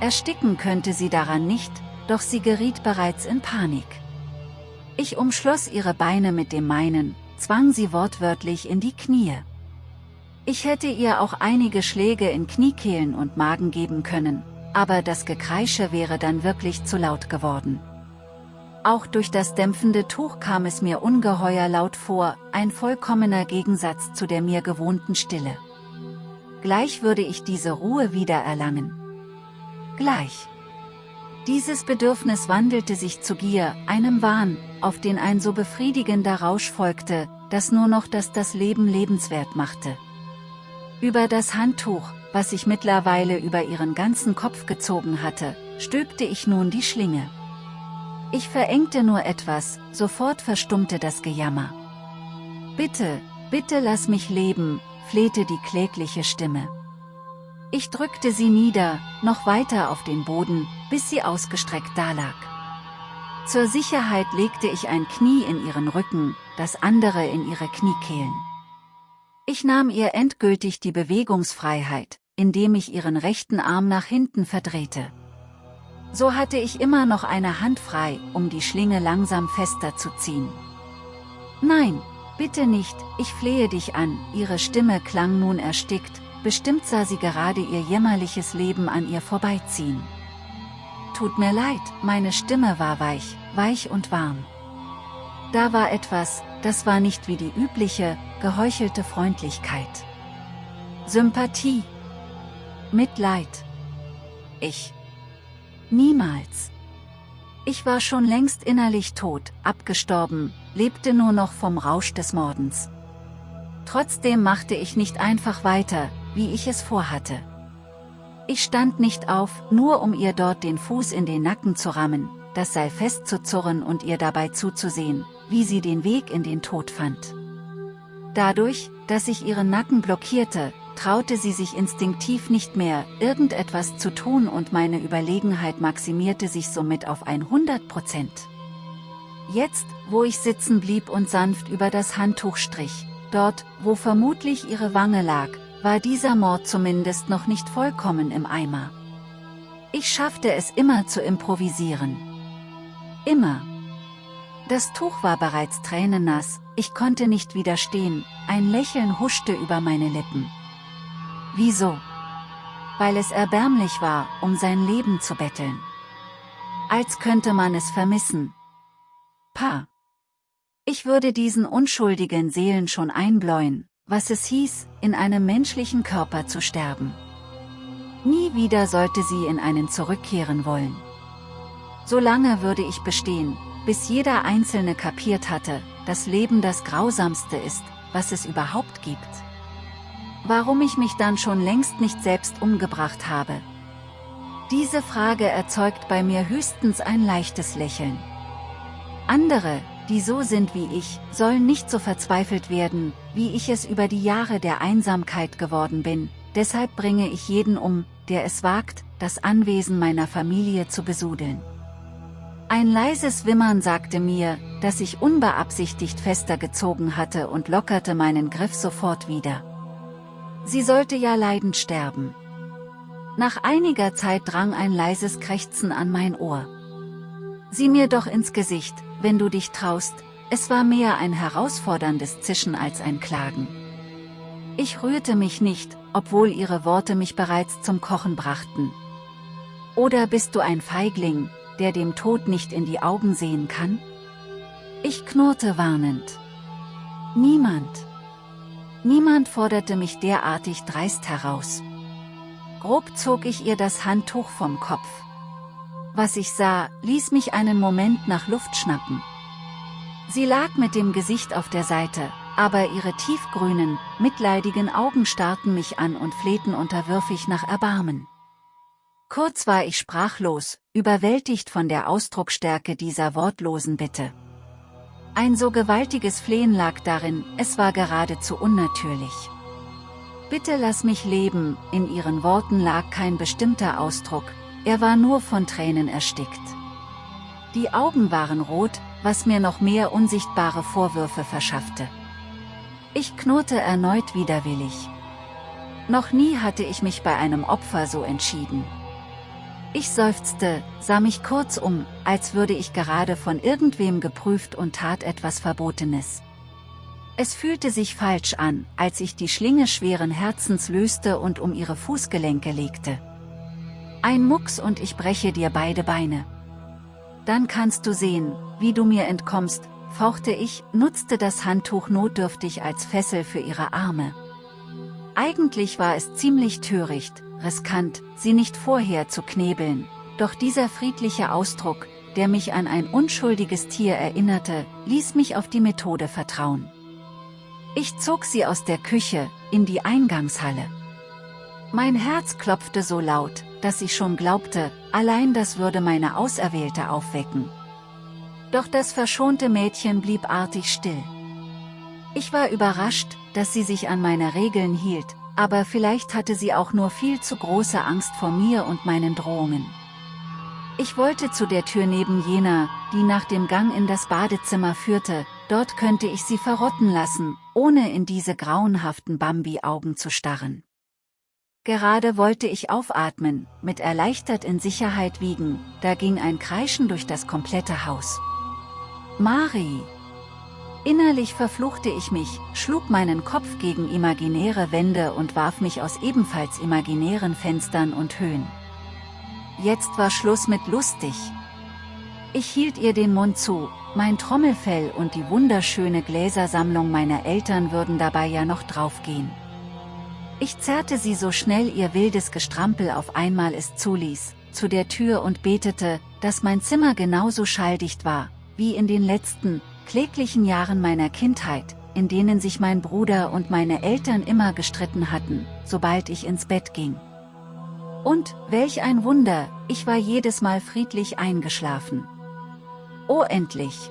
Ersticken könnte sie daran nicht, doch sie geriet bereits in Panik. Ich umschloss ihre Beine mit dem meinen, zwang sie wortwörtlich in die Knie. Ich hätte ihr auch einige Schläge in Kniekehlen und Magen geben können, aber das Gekreische wäre dann wirklich zu laut geworden. Auch durch das dämpfende Tuch kam es mir ungeheuer laut vor, ein vollkommener Gegensatz zu der mir gewohnten Stille. Gleich würde ich diese Ruhe wieder erlangen. Gleich. Dieses Bedürfnis wandelte sich zu Gier, einem Wahn, auf den ein so befriedigender Rausch folgte, dass nur noch das das Leben lebenswert machte. Über das Handtuch, was ich mittlerweile über ihren ganzen Kopf gezogen hatte, stülpte ich nun die Schlinge. Ich verengte nur etwas, sofort verstummte das Gejammer. Bitte, bitte lass mich leben, flehte die klägliche Stimme. Ich drückte sie nieder, noch weiter auf den Boden, bis sie ausgestreckt dalag. Zur Sicherheit legte ich ein Knie in ihren Rücken, das andere in ihre Kniekehlen. Ich nahm ihr endgültig die Bewegungsfreiheit, indem ich ihren rechten Arm nach hinten verdrehte. So hatte ich immer noch eine Hand frei, um die Schlinge langsam fester zu ziehen. Nein, bitte nicht, ich flehe dich an, ihre Stimme klang nun erstickt, bestimmt sah sie gerade ihr jämmerliches Leben an ihr vorbeiziehen. Tut mir leid, meine Stimme war weich, weich und warm. Da war etwas, das war nicht wie die übliche, geheuchelte Freundlichkeit. Sympathie. Mitleid. Ich. Niemals. Ich war schon längst innerlich tot, abgestorben, lebte nur noch vom Rausch des Mordens. Trotzdem machte ich nicht einfach weiter, wie ich es vorhatte. Ich stand nicht auf, nur um ihr dort den Fuß in den Nacken zu rammen, das Seil festzuzurren und ihr dabei zuzusehen, wie sie den Weg in den Tod fand. Dadurch, dass ich ihren Nacken blockierte, traute sie sich instinktiv nicht mehr, irgendetwas zu tun und meine Überlegenheit maximierte sich somit auf 100 Prozent. Jetzt, wo ich sitzen blieb und sanft über das Handtuch strich, dort, wo vermutlich ihre Wange lag, war dieser Mord zumindest noch nicht vollkommen im Eimer. Ich schaffte es immer zu improvisieren. Immer. Das Tuch war bereits tränennass, ich konnte nicht widerstehen, ein Lächeln huschte über meine Lippen. Wieso? Weil es erbärmlich war, um sein Leben zu betteln. Als könnte man es vermissen. Pa. Ich würde diesen unschuldigen Seelen schon einbläuen, was es hieß, in einem menschlichen Körper zu sterben. Nie wieder sollte sie in einen zurückkehren wollen. Solange würde ich bestehen, bis jeder Einzelne kapiert hatte, dass Leben das Grausamste ist, was es überhaupt gibt. Warum ich mich dann schon längst nicht selbst umgebracht habe? Diese Frage erzeugt bei mir höchstens ein leichtes Lächeln. Andere, die so sind wie ich, sollen nicht so verzweifelt werden, wie ich es über die Jahre der Einsamkeit geworden bin, deshalb bringe ich jeden um, der es wagt, das Anwesen meiner Familie zu besudeln. Ein leises Wimmern sagte mir, dass ich unbeabsichtigt fester gezogen hatte und lockerte meinen Griff sofort wieder. Sie sollte ja leidend sterben. Nach einiger Zeit drang ein leises Krächzen an mein Ohr. Sieh mir doch ins Gesicht, wenn du dich traust, es war mehr ein herausforderndes Zischen als ein Klagen. Ich rührte mich nicht, obwohl ihre Worte mich bereits zum Kochen brachten. Oder bist du ein Feigling, der dem Tod nicht in die Augen sehen kann? Ich knurrte warnend. Niemand. Niemand forderte mich derartig dreist heraus. Grob zog ich ihr das Handtuch vom Kopf. Was ich sah, ließ mich einen Moment nach Luft schnappen. Sie lag mit dem Gesicht auf der Seite, aber ihre tiefgrünen, mitleidigen Augen starrten mich an und flehten unterwürfig nach Erbarmen. Kurz war ich sprachlos, überwältigt von der Ausdrucksstärke dieser wortlosen Bitte. Ein so gewaltiges Flehen lag darin, es war geradezu unnatürlich. Bitte lass mich leben, in ihren Worten lag kein bestimmter Ausdruck, er war nur von Tränen erstickt. Die Augen waren rot, was mir noch mehr unsichtbare Vorwürfe verschaffte. Ich knurrte erneut widerwillig. Noch nie hatte ich mich bei einem Opfer so entschieden. Ich seufzte, sah mich kurz um, als würde ich gerade von irgendwem geprüft und tat etwas Verbotenes. Es fühlte sich falsch an, als ich die Schlinge schweren Herzens löste und um ihre Fußgelenke legte. Ein Mucks und ich breche dir beide Beine. Dann kannst du sehen, wie du mir entkommst, fauchte ich, nutzte das Handtuch notdürftig als Fessel für ihre Arme. Eigentlich war es ziemlich töricht, riskant, sie nicht vorher zu knebeln, doch dieser friedliche Ausdruck, der mich an ein unschuldiges Tier erinnerte, ließ mich auf die Methode vertrauen. Ich zog sie aus der Küche, in die Eingangshalle. Mein Herz klopfte so laut, dass ich schon glaubte, allein das würde meine Auserwählte aufwecken. Doch das verschonte Mädchen blieb artig still. Ich war überrascht, dass sie sich an meine Regeln hielt, aber vielleicht hatte sie auch nur viel zu große Angst vor mir und meinen Drohungen. Ich wollte zu der Tür neben jener, die nach dem Gang in das Badezimmer führte, dort könnte ich sie verrotten lassen, ohne in diese grauenhaften Bambi-Augen zu starren. Gerade wollte ich aufatmen, mit erleichtert in Sicherheit wiegen, da ging ein Kreischen durch das komplette Haus. Mari! Innerlich verfluchte ich mich, schlug meinen Kopf gegen imaginäre Wände und warf mich aus ebenfalls imaginären Fenstern und Höhen. Jetzt war Schluss mit lustig. Ich hielt ihr den Mund zu, mein Trommelfell und die wunderschöne Gläsersammlung meiner Eltern würden dabei ja noch draufgehen. Ich zerrte sie so schnell ihr wildes Gestrampel auf einmal es zuließ, zu der Tür und betete, dass mein Zimmer genauso schalldicht war, wie in den letzten, kläglichen Jahren meiner Kindheit, in denen sich mein Bruder und meine Eltern immer gestritten hatten, sobald ich ins Bett ging. Und, welch ein Wunder, ich war jedes Mal friedlich eingeschlafen. Oh endlich!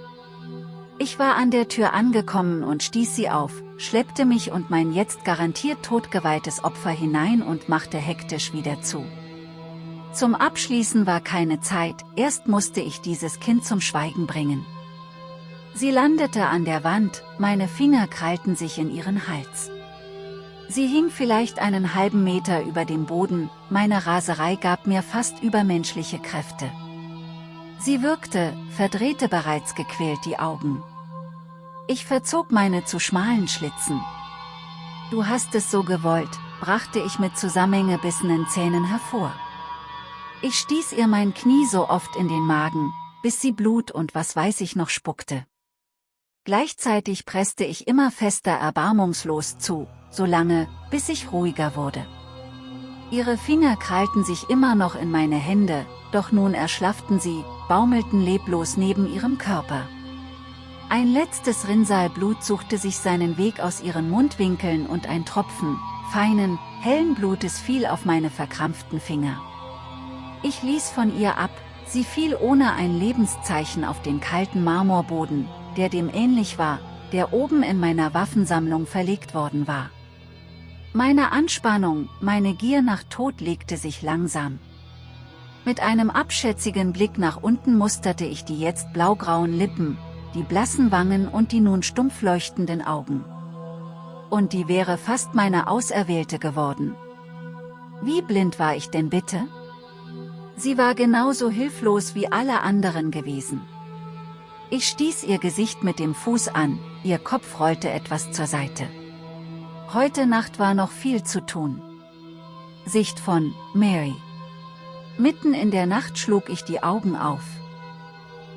Ich war an der Tür angekommen und stieß sie auf, schleppte mich und mein jetzt garantiert totgeweihtes Opfer hinein und machte hektisch wieder zu. Zum Abschließen war keine Zeit, erst musste ich dieses Kind zum Schweigen bringen. Sie landete an der Wand, meine Finger krallten sich in ihren Hals. Sie hing vielleicht einen halben Meter über dem Boden, meine Raserei gab mir fast übermenschliche Kräfte. Sie wirkte, verdrehte bereits gequält die Augen. Ich verzog meine zu schmalen Schlitzen. Du hast es so gewollt, brachte ich mit zusammengebissenen Zähnen hervor. Ich stieß ihr mein Knie so oft in den Magen, bis sie Blut und was weiß ich noch spuckte. Gleichzeitig presste ich immer fester erbarmungslos zu, solange, bis ich ruhiger wurde. Ihre Finger krallten sich immer noch in meine Hände, doch nun erschlafften sie, baumelten leblos neben ihrem Körper. Ein letztes Rinnsal Blut suchte sich seinen Weg aus ihren Mundwinkeln und ein Tropfen, feinen, hellen Blutes fiel auf meine verkrampften Finger. Ich ließ von ihr ab, sie fiel ohne ein Lebenszeichen auf den kalten Marmorboden, der dem ähnlich war, der oben in meiner Waffensammlung verlegt worden war. Meine Anspannung, meine Gier nach Tod legte sich langsam. Mit einem abschätzigen Blick nach unten musterte ich die jetzt blaugrauen Lippen, die blassen Wangen und die nun stumpf leuchtenden Augen. Und die wäre fast meine Auserwählte geworden. Wie blind war ich denn bitte? Sie war genauso hilflos wie alle anderen gewesen. Ich stieß ihr Gesicht mit dem Fuß an, ihr Kopf rollte etwas zur Seite. Heute Nacht war noch viel zu tun. Sicht von Mary. Mitten in der Nacht schlug ich die Augen auf.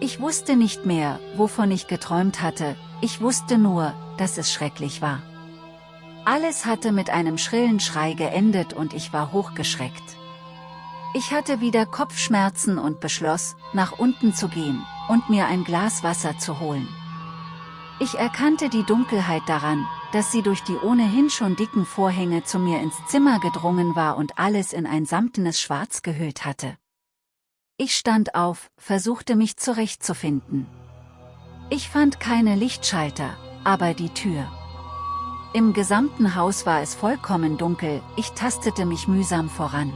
Ich wusste nicht mehr, wovon ich geträumt hatte, ich wusste nur, dass es schrecklich war. Alles hatte mit einem schrillen Schrei geendet und ich war hochgeschreckt. Ich hatte wieder Kopfschmerzen und beschloss, nach unten zu gehen und mir ein Glas Wasser zu holen. Ich erkannte die Dunkelheit daran, dass sie durch die ohnehin schon dicken Vorhänge zu mir ins Zimmer gedrungen war und alles in ein samtenes Schwarz gehüllt hatte. Ich stand auf, versuchte mich zurechtzufinden. Ich fand keine Lichtschalter, aber die Tür. Im gesamten Haus war es vollkommen dunkel, ich tastete mich mühsam voran.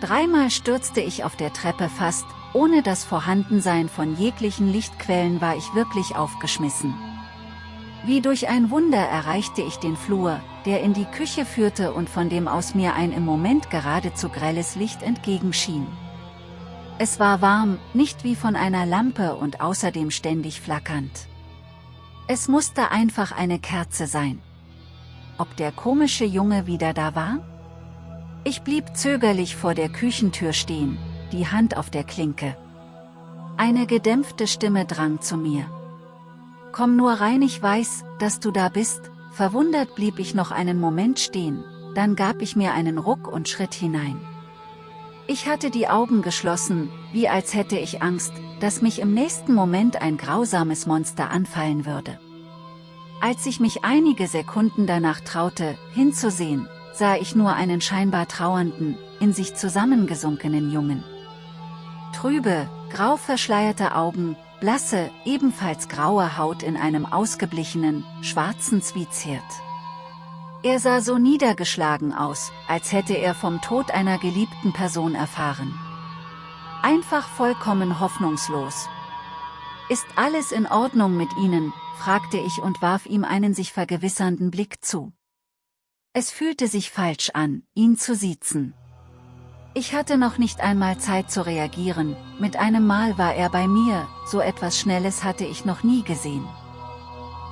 Dreimal stürzte ich auf der Treppe fast, ohne das Vorhandensein von jeglichen Lichtquellen war ich wirklich aufgeschmissen. Wie durch ein Wunder erreichte ich den Flur, der in die Küche führte und von dem aus mir ein im Moment geradezu grelles Licht entgegenschien. Es war warm, nicht wie von einer Lampe und außerdem ständig flackernd. Es musste einfach eine Kerze sein. Ob der komische Junge wieder da war? Ich blieb zögerlich vor der Küchentür stehen, die Hand auf der Klinke. Eine gedämpfte Stimme drang zu mir. Komm nur rein, ich weiß, dass du da bist, verwundert blieb ich noch einen Moment stehen, dann gab ich mir einen Ruck und schritt hinein. Ich hatte die Augen geschlossen, wie als hätte ich Angst, dass mich im nächsten Moment ein grausames Monster anfallen würde. Als ich mich einige Sekunden danach traute, hinzusehen, sah ich nur einen scheinbar trauernden, in sich zusammengesunkenen Jungen. Trübe, grau verschleierte Augen, blasse, ebenfalls graue Haut in einem ausgeblichenen, schwarzen Zwiezhirt. Er sah so niedergeschlagen aus, als hätte er vom Tod einer geliebten Person erfahren. Einfach vollkommen hoffnungslos. Ist alles in Ordnung mit Ihnen, fragte ich und warf ihm einen sich vergewissernden Blick zu. Es fühlte sich falsch an, ihn zu siezen. Ich hatte noch nicht einmal Zeit zu reagieren, mit einem Mal war er bei mir, so etwas Schnelles hatte ich noch nie gesehen.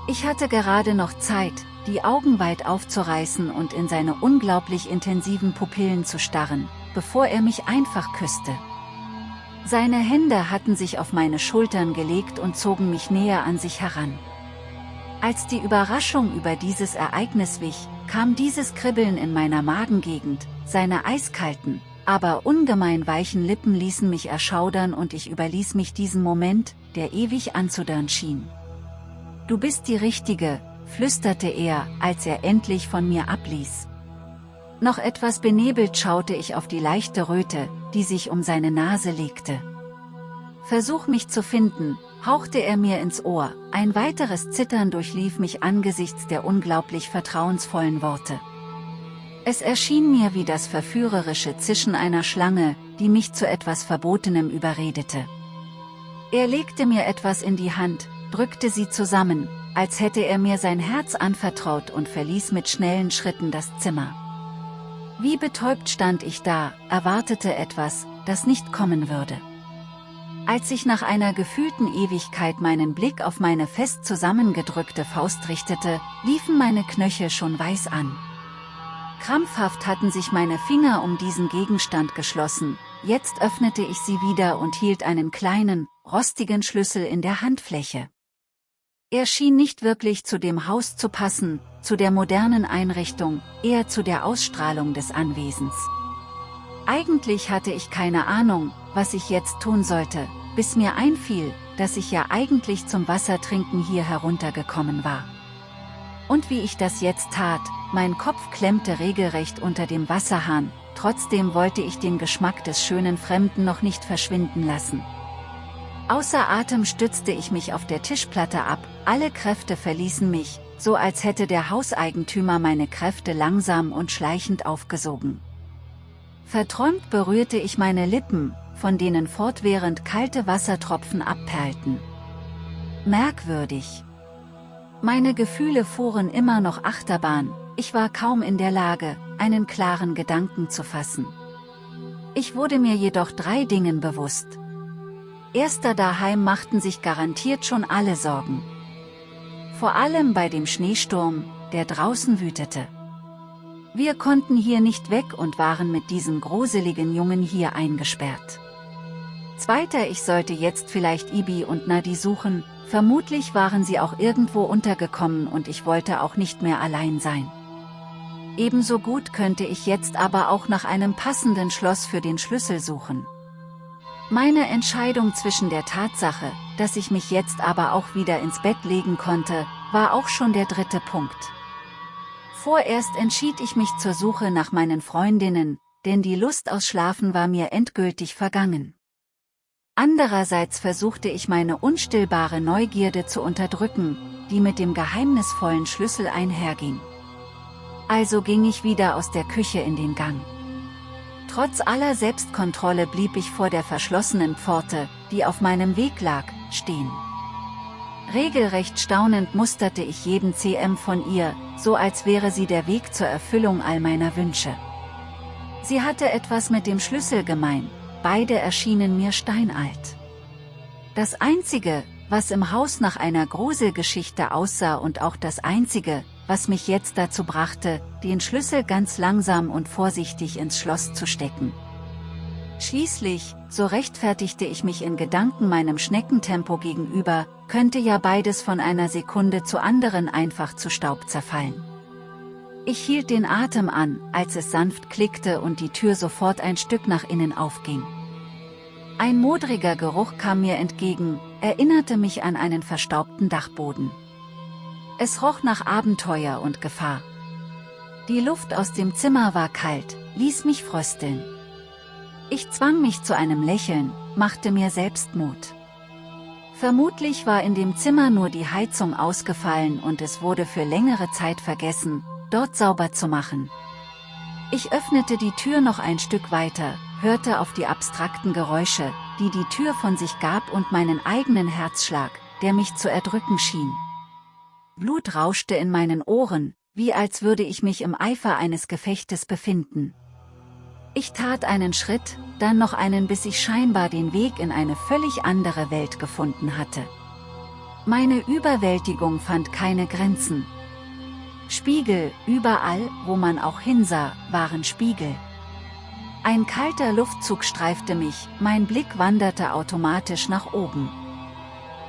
Ich hatte gerade noch Zeit, die Augen weit aufzureißen und in seine unglaublich intensiven Pupillen zu starren, bevor er mich einfach küsste. Seine Hände hatten sich auf meine Schultern gelegt und zogen mich näher an sich heran. Als die Überraschung über dieses Ereignis wich, kam dieses Kribbeln in meiner Magengegend, seine eiskalten, aber ungemein weichen Lippen ließen mich erschaudern und ich überließ mich diesem Moment, der ewig anzudörren schien. Du bist die Richtige, flüsterte er, als er endlich von mir abließ. Noch etwas benebelt schaute ich auf die leichte Röte, die sich um seine Nase legte. Versuch mich zu finden, hauchte er mir ins Ohr, ein weiteres Zittern durchlief mich angesichts der unglaublich vertrauensvollen Worte. Es erschien mir wie das verführerische Zischen einer Schlange, die mich zu etwas Verbotenem überredete. Er legte mir etwas in die Hand, drückte sie zusammen, als hätte er mir sein Herz anvertraut und verließ mit schnellen Schritten das Zimmer. Wie betäubt stand ich da, erwartete etwas, das nicht kommen würde. Als ich nach einer gefühlten Ewigkeit meinen Blick auf meine fest zusammengedrückte Faust richtete, liefen meine Knöchel schon weiß an. Krampfhaft hatten sich meine Finger um diesen Gegenstand geschlossen, jetzt öffnete ich sie wieder und hielt einen kleinen, rostigen Schlüssel in der Handfläche. Er schien nicht wirklich zu dem Haus zu passen, zu der modernen Einrichtung, eher zu der Ausstrahlung des Anwesens. Eigentlich hatte ich keine Ahnung, was ich jetzt tun sollte, bis mir einfiel, dass ich ja eigentlich zum Wassertrinken hier heruntergekommen war. Und wie ich das jetzt tat, mein Kopf klemmte regelrecht unter dem Wasserhahn, trotzdem wollte ich den Geschmack des schönen Fremden noch nicht verschwinden lassen. Außer Atem stützte ich mich auf der Tischplatte ab, alle Kräfte verließen mich, so als hätte der Hauseigentümer meine Kräfte langsam und schleichend aufgesogen. Verträumt berührte ich meine Lippen, von denen fortwährend kalte Wassertropfen abperlten. Merkwürdig. Meine Gefühle fuhren immer noch Achterbahn, ich war kaum in der Lage, einen klaren Gedanken zu fassen. Ich wurde mir jedoch drei Dingen bewusst. Erster daheim machten sich garantiert schon alle Sorgen. Vor allem bei dem Schneesturm, der draußen wütete. Wir konnten hier nicht weg und waren mit diesem gruseligen Jungen hier eingesperrt. Zweiter ich sollte jetzt vielleicht Ibi und Nadi suchen, vermutlich waren sie auch irgendwo untergekommen und ich wollte auch nicht mehr allein sein. Ebenso gut könnte ich jetzt aber auch nach einem passenden Schloss für den Schlüssel suchen. Meine Entscheidung zwischen der Tatsache, dass ich mich jetzt aber auch wieder ins Bett legen konnte, war auch schon der dritte Punkt. Vorerst entschied ich mich zur Suche nach meinen Freundinnen, denn die Lust aus Schlafen war mir endgültig vergangen. Andererseits versuchte ich meine unstillbare Neugierde zu unterdrücken, die mit dem geheimnisvollen Schlüssel einherging. Also ging ich wieder aus der Küche in den Gang. Trotz aller Selbstkontrolle blieb ich vor der verschlossenen Pforte, die auf meinem Weg lag, stehen. Regelrecht staunend musterte ich jeden CM von ihr, so als wäre sie der Weg zur Erfüllung all meiner Wünsche. Sie hatte etwas mit dem Schlüssel gemein, beide erschienen mir steinalt. Das Einzige, was im Haus nach einer Gruselgeschichte aussah und auch das Einzige, was mich jetzt dazu brachte, den Schlüssel ganz langsam und vorsichtig ins Schloss zu stecken. Schließlich, so rechtfertigte ich mich in Gedanken meinem Schneckentempo gegenüber, könnte ja beides von einer Sekunde zu anderen einfach zu Staub zerfallen. Ich hielt den Atem an, als es sanft klickte und die Tür sofort ein Stück nach innen aufging. Ein modriger Geruch kam mir entgegen, erinnerte mich an einen verstaubten Dachboden. Es roch nach Abenteuer und Gefahr. Die Luft aus dem Zimmer war kalt, ließ mich frösteln. Ich zwang mich zu einem Lächeln, machte mir selbst Mut. Vermutlich war in dem Zimmer nur die Heizung ausgefallen und es wurde für längere Zeit vergessen, dort sauber zu machen. Ich öffnete die Tür noch ein Stück weiter, hörte auf die abstrakten Geräusche, die die Tür von sich gab und meinen eigenen Herzschlag, der mich zu erdrücken schien. Blut rauschte in meinen Ohren, wie als würde ich mich im Eifer eines Gefechtes befinden. Ich tat einen Schritt, dann noch einen bis ich scheinbar den Weg in eine völlig andere Welt gefunden hatte. Meine Überwältigung fand keine Grenzen. Spiegel, überall, wo man auch hinsah, waren Spiegel. Ein kalter Luftzug streifte mich, mein Blick wanderte automatisch nach oben.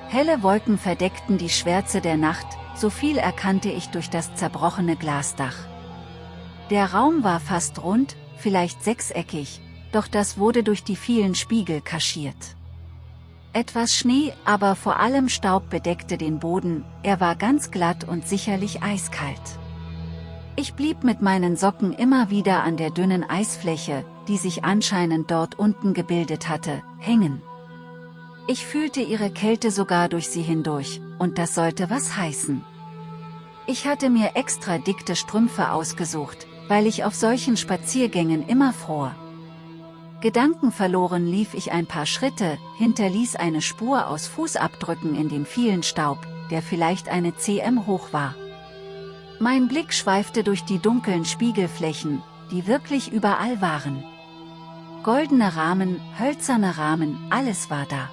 Helle Wolken verdeckten die Schwärze der Nacht, so viel erkannte ich durch das zerbrochene Glasdach. Der Raum war fast rund, vielleicht sechseckig, doch das wurde durch die vielen Spiegel kaschiert. Etwas Schnee, aber vor allem Staub bedeckte den Boden, er war ganz glatt und sicherlich eiskalt. Ich blieb mit meinen Socken immer wieder an der dünnen Eisfläche, die sich anscheinend dort unten gebildet hatte, hängen. Ich fühlte ihre Kälte sogar durch sie hindurch, und das sollte was heißen. Ich hatte mir extra dickte Strümpfe ausgesucht, weil ich auf solchen Spaziergängen immer fror. Gedankenverloren lief ich ein paar Schritte, hinterließ eine Spur aus Fußabdrücken in dem vielen Staub, der vielleicht eine cm hoch war. Mein Blick schweifte durch die dunklen Spiegelflächen, die wirklich überall waren. Goldene Rahmen, hölzerne Rahmen, alles war da.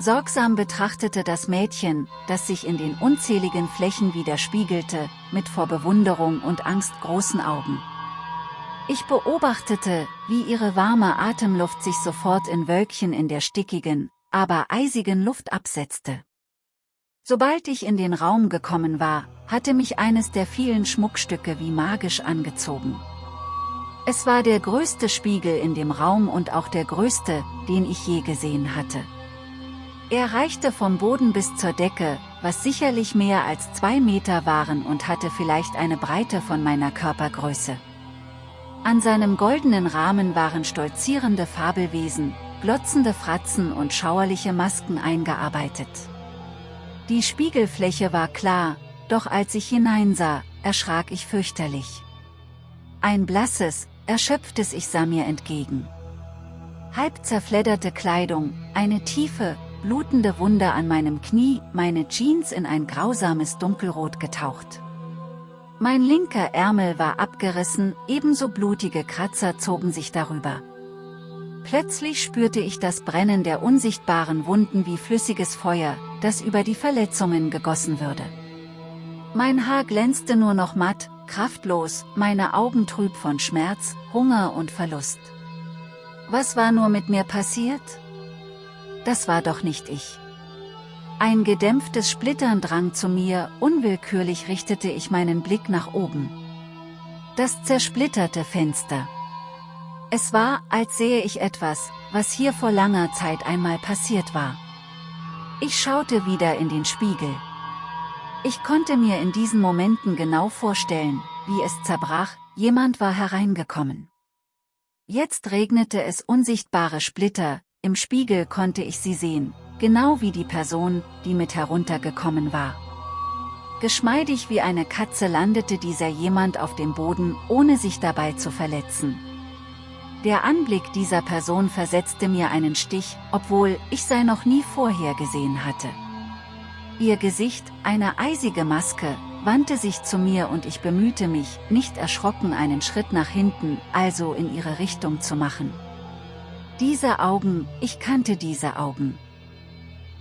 Sorgsam betrachtete das Mädchen, das sich in den unzähligen Flächen widerspiegelte, mit vor Bewunderung und Angst großen Augen. Ich beobachtete, wie ihre warme Atemluft sich sofort in Wölkchen in der stickigen, aber eisigen Luft absetzte. Sobald ich in den Raum gekommen war, hatte mich eines der vielen Schmuckstücke wie magisch angezogen. Es war der größte Spiegel in dem Raum und auch der größte, den ich je gesehen hatte. Er reichte vom Boden bis zur Decke, was sicherlich mehr als zwei Meter waren und hatte vielleicht eine Breite von meiner Körpergröße. An seinem goldenen Rahmen waren stolzierende Fabelwesen, glotzende Fratzen und schauerliche Masken eingearbeitet. Die Spiegelfläche war klar, doch als ich hineinsah, erschrak ich fürchterlich. Ein blasses, erschöpftes Ich sah mir entgegen. Halb zerfledderte Kleidung, eine tiefe, blutende Wunde an meinem Knie, meine Jeans in ein grausames Dunkelrot getaucht. Mein linker Ärmel war abgerissen, ebenso blutige Kratzer zogen sich darüber. Plötzlich spürte ich das Brennen der unsichtbaren Wunden wie flüssiges Feuer, das über die Verletzungen gegossen würde. Mein Haar glänzte nur noch matt, kraftlos, meine Augen trüb von Schmerz, Hunger und Verlust. Was war nur mit mir passiert? Das war doch nicht ich. Ein gedämpftes Splittern drang zu mir, unwillkürlich richtete ich meinen Blick nach oben. Das zersplitterte Fenster. Es war, als sähe ich etwas, was hier vor langer Zeit einmal passiert war. Ich schaute wieder in den Spiegel. Ich konnte mir in diesen Momenten genau vorstellen, wie es zerbrach, jemand war hereingekommen. Jetzt regnete es unsichtbare Splitter, im Spiegel konnte ich sie sehen, genau wie die Person, die mit heruntergekommen war. Geschmeidig wie eine Katze landete dieser jemand auf dem Boden, ohne sich dabei zu verletzen. Der Anblick dieser Person versetzte mir einen Stich, obwohl ich sei noch nie vorher gesehen hatte. Ihr Gesicht, eine eisige Maske, wandte sich zu mir und ich bemühte mich, nicht erschrocken einen Schritt nach hinten, also in ihre Richtung zu machen. Diese Augen, ich kannte diese Augen.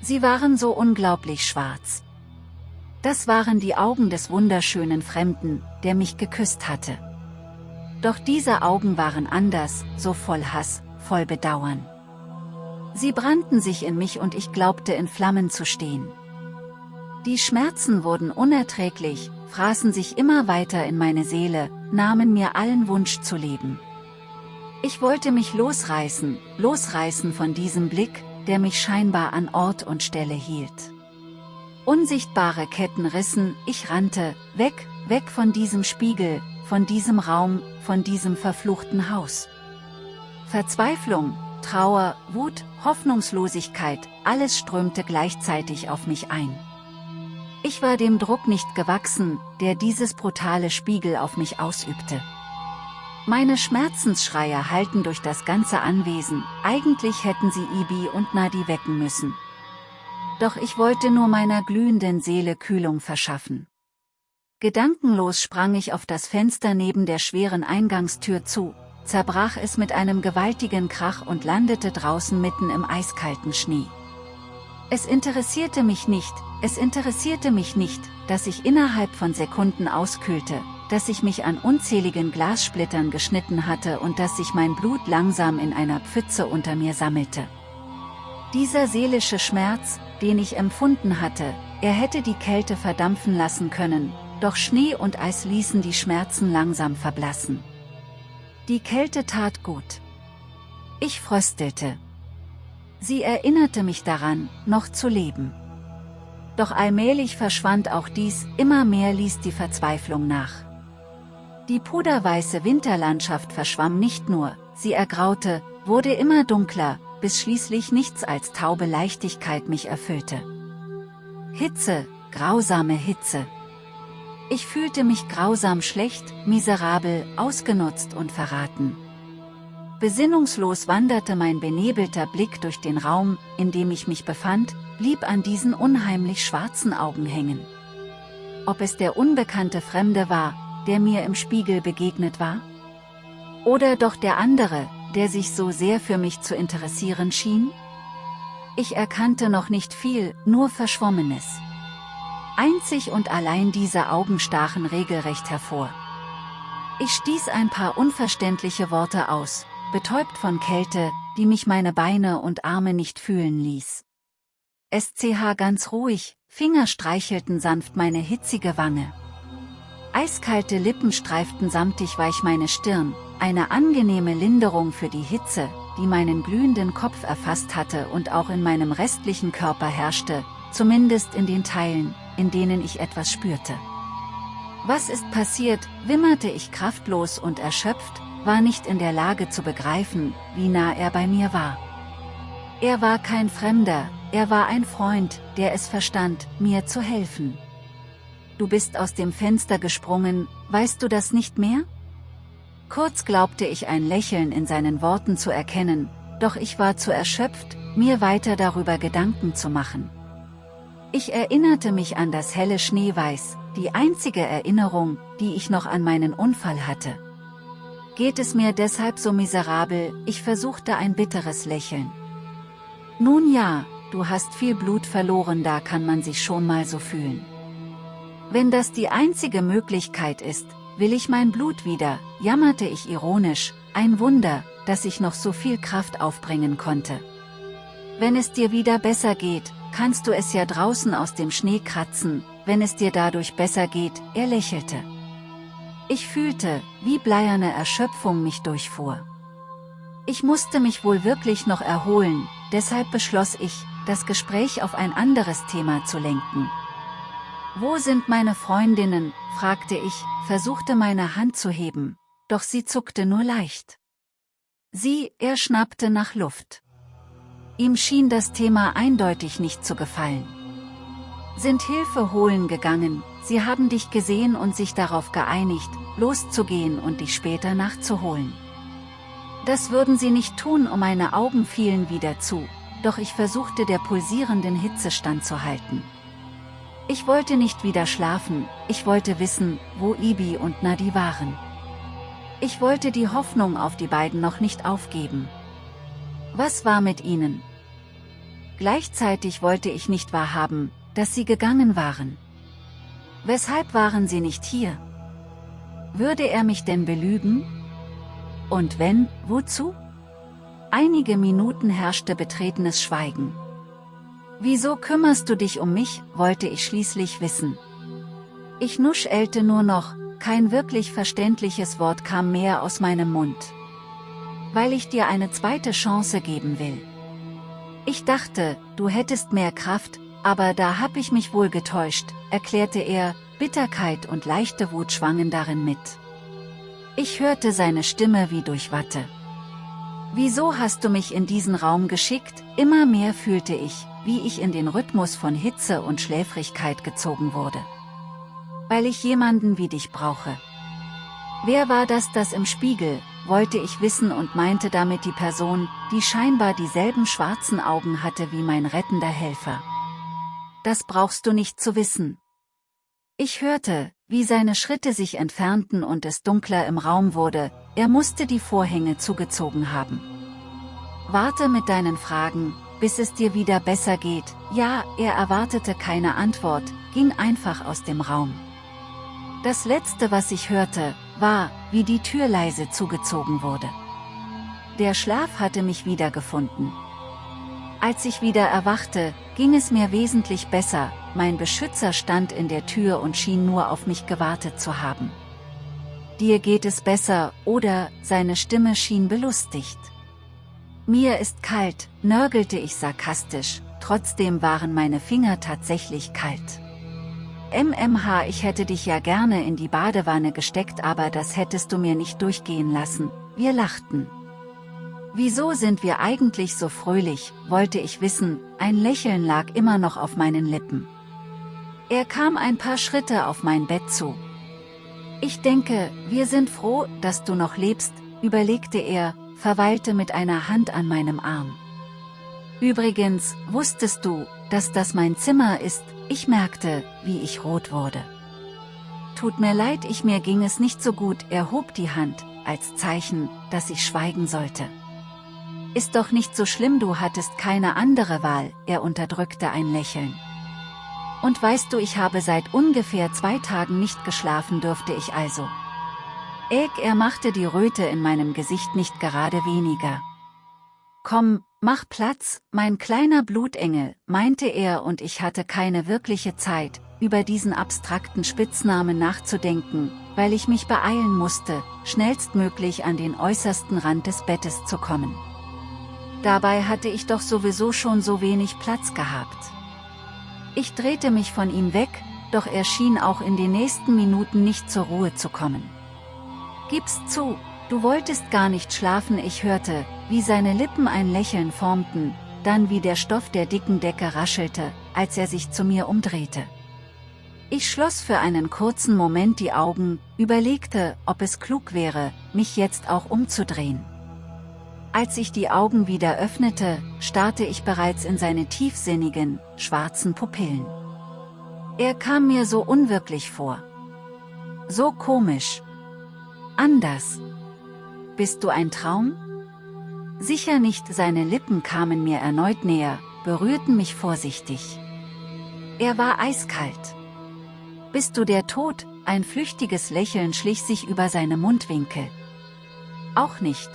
Sie waren so unglaublich schwarz. Das waren die Augen des wunderschönen Fremden, der mich geküsst hatte. Doch diese Augen waren anders, so voll Hass, voll Bedauern. Sie brannten sich in mich und ich glaubte in Flammen zu stehen. Die Schmerzen wurden unerträglich, fraßen sich immer weiter in meine Seele, nahmen mir allen Wunsch zu leben. Ich wollte mich losreißen, losreißen von diesem Blick, der mich scheinbar an Ort und Stelle hielt. Unsichtbare Ketten rissen, ich rannte, weg, weg von diesem Spiegel, von diesem Raum, von diesem verfluchten Haus. Verzweiflung, Trauer, Wut, Hoffnungslosigkeit, alles strömte gleichzeitig auf mich ein. Ich war dem Druck nicht gewachsen, der dieses brutale Spiegel auf mich ausübte. Meine Schmerzensschreie halten durch das ganze Anwesen, eigentlich hätten sie Ibi und Nadi wecken müssen. Doch ich wollte nur meiner glühenden Seele Kühlung verschaffen. Gedankenlos sprang ich auf das Fenster neben der schweren Eingangstür zu, zerbrach es mit einem gewaltigen Krach und landete draußen mitten im eiskalten Schnee. Es interessierte mich nicht, es interessierte mich nicht, dass ich innerhalb von Sekunden auskühlte, dass ich mich an unzähligen Glassplittern geschnitten hatte und dass sich mein Blut langsam in einer Pfütze unter mir sammelte. Dieser seelische Schmerz, den ich empfunden hatte, er hätte die Kälte verdampfen lassen können, doch Schnee und Eis ließen die Schmerzen langsam verblassen. Die Kälte tat gut. Ich fröstelte. Sie erinnerte mich daran, noch zu leben. Doch allmählich verschwand auch dies, immer mehr ließ die Verzweiflung nach. Die puderweiße Winterlandschaft verschwamm nicht nur, sie ergraute, wurde immer dunkler, bis schließlich nichts als taube Leichtigkeit mich erfüllte. Hitze, grausame Hitze. Ich fühlte mich grausam schlecht, miserabel, ausgenutzt und verraten. Besinnungslos wanderte mein benebelter Blick durch den Raum, in dem ich mich befand, blieb an diesen unheimlich schwarzen Augen hängen. Ob es der unbekannte Fremde war, der mir im Spiegel begegnet war? Oder doch der andere, der sich so sehr für mich zu interessieren schien? Ich erkannte noch nicht viel, nur Verschwommenes. Einzig und allein diese Augen stachen regelrecht hervor. Ich stieß ein paar unverständliche Worte aus, betäubt von Kälte, die mich meine Beine und Arme nicht fühlen ließ. SCH ganz ruhig, Finger streichelten sanft meine hitzige Wange. Eiskalte Lippen streiften samtig weich meine Stirn, eine angenehme Linderung für die Hitze, die meinen glühenden Kopf erfasst hatte und auch in meinem restlichen Körper herrschte, zumindest in den Teilen, in denen ich etwas spürte. Was ist passiert, wimmerte ich kraftlos und erschöpft, war nicht in der Lage zu begreifen, wie nah er bei mir war. Er war kein Fremder, er war ein Freund, der es verstand, mir zu helfen. Du bist aus dem Fenster gesprungen, weißt du das nicht mehr? Kurz glaubte ich ein Lächeln in seinen Worten zu erkennen, doch ich war zu erschöpft, mir weiter darüber Gedanken zu machen. Ich erinnerte mich an das helle Schneeweiß, die einzige Erinnerung, die ich noch an meinen Unfall hatte. Geht es mir deshalb so miserabel, ich versuchte ein bitteres Lächeln. Nun ja, du hast viel Blut verloren, da kann man sich schon mal so fühlen. Wenn das die einzige Möglichkeit ist, will ich mein Blut wieder, jammerte ich ironisch, ein Wunder, dass ich noch so viel Kraft aufbringen konnte. Wenn es dir wieder besser geht, kannst du es ja draußen aus dem Schnee kratzen, wenn es dir dadurch besser geht, er lächelte. Ich fühlte, wie bleierne Erschöpfung mich durchfuhr. Ich musste mich wohl wirklich noch erholen, deshalb beschloss ich, das Gespräch auf ein anderes Thema zu lenken. Wo sind meine Freundinnen, fragte ich, versuchte meine Hand zu heben, doch sie zuckte nur leicht. Sie, er schnappte nach Luft. Ihm schien das Thema eindeutig nicht zu gefallen. Sind Hilfe holen gegangen, sie haben dich gesehen und sich darauf geeinigt, loszugehen und dich später nachzuholen. Das würden sie nicht tun und meine Augen fielen wieder zu, doch ich versuchte der pulsierenden Hitze standzuhalten. Ich wollte nicht wieder schlafen, ich wollte wissen, wo Ibi und Nadi waren. Ich wollte die Hoffnung auf die beiden noch nicht aufgeben. Was war mit ihnen? Gleichzeitig wollte ich nicht wahrhaben, dass sie gegangen waren. Weshalb waren sie nicht hier? Würde er mich denn belügen? Und wenn, wozu? Einige Minuten herrschte betretenes Schweigen. Wieso kümmerst du dich um mich, wollte ich schließlich wissen. Ich nuschelte nur noch, kein wirklich verständliches Wort kam mehr aus meinem Mund. Weil ich dir eine zweite Chance geben will. Ich dachte, du hättest mehr Kraft, aber da hab ich mich wohl getäuscht, erklärte er, Bitterkeit und leichte Wut schwangen darin mit. Ich hörte seine Stimme wie durch Watte. Wieso hast du mich in diesen Raum geschickt? Immer mehr fühlte ich, wie ich in den Rhythmus von Hitze und Schläfrigkeit gezogen wurde. Weil ich jemanden wie dich brauche. Wer war das das im Spiegel, wollte ich wissen und meinte damit die Person, die scheinbar dieselben schwarzen Augen hatte wie mein rettender Helfer. Das brauchst du nicht zu wissen. Ich hörte, wie seine Schritte sich entfernten und es dunkler im Raum wurde, er musste die Vorhänge zugezogen haben. Warte mit deinen Fragen, bis es dir wieder besser geht, ja, er erwartete keine Antwort, ging einfach aus dem Raum. Das letzte was ich hörte, war, wie die Tür leise zugezogen wurde. Der Schlaf hatte mich wiedergefunden. Als ich wieder erwachte, ging es mir wesentlich besser, mein Beschützer stand in der Tür und schien nur auf mich gewartet zu haben. Dir geht es besser, oder, seine Stimme schien belustigt. Mir ist kalt, nörgelte ich sarkastisch, trotzdem waren meine Finger tatsächlich kalt. MMH ich hätte dich ja gerne in die Badewanne gesteckt aber das hättest du mir nicht durchgehen lassen, wir lachten. Wieso sind wir eigentlich so fröhlich, wollte ich wissen, ein Lächeln lag immer noch auf meinen Lippen. Er kam ein paar Schritte auf mein Bett zu. Ich denke, wir sind froh, dass du noch lebst, überlegte er, verweilte mit einer Hand an meinem Arm. Übrigens, wusstest du, dass das mein Zimmer ist, ich merkte, wie ich rot wurde. Tut mir leid, ich mir ging es nicht so gut, er hob die Hand, als Zeichen, dass ich schweigen sollte. Ist doch nicht so schlimm, du hattest keine andere Wahl, er unterdrückte ein Lächeln. Und weißt du, ich habe seit ungefähr zwei Tagen nicht geschlafen dürfte ich also. Äg, er machte die Röte in meinem Gesicht nicht gerade weniger. Komm, mach Platz, mein kleiner Blutengel, meinte er und ich hatte keine wirkliche Zeit, über diesen abstrakten Spitznamen nachzudenken, weil ich mich beeilen musste, schnellstmöglich an den äußersten Rand des Bettes zu kommen. Dabei hatte ich doch sowieso schon so wenig Platz gehabt. Ich drehte mich von ihm weg, doch er schien auch in den nächsten Minuten nicht zur Ruhe zu kommen. Gib's zu, du wolltest gar nicht schlafen ich hörte, wie seine Lippen ein Lächeln formten, dann wie der Stoff der dicken Decke raschelte, als er sich zu mir umdrehte. Ich schloss für einen kurzen Moment die Augen, überlegte, ob es klug wäre, mich jetzt auch umzudrehen. Als ich die Augen wieder öffnete, starrte ich bereits in seine tiefsinnigen, schwarzen Pupillen. Er kam mir so unwirklich vor. So komisch. Anders. Bist du ein Traum? Sicher nicht, seine Lippen kamen mir erneut näher, berührten mich vorsichtig. Er war eiskalt. Bist du der Tod? Ein flüchtiges Lächeln schlich sich über seine Mundwinkel. Auch nicht.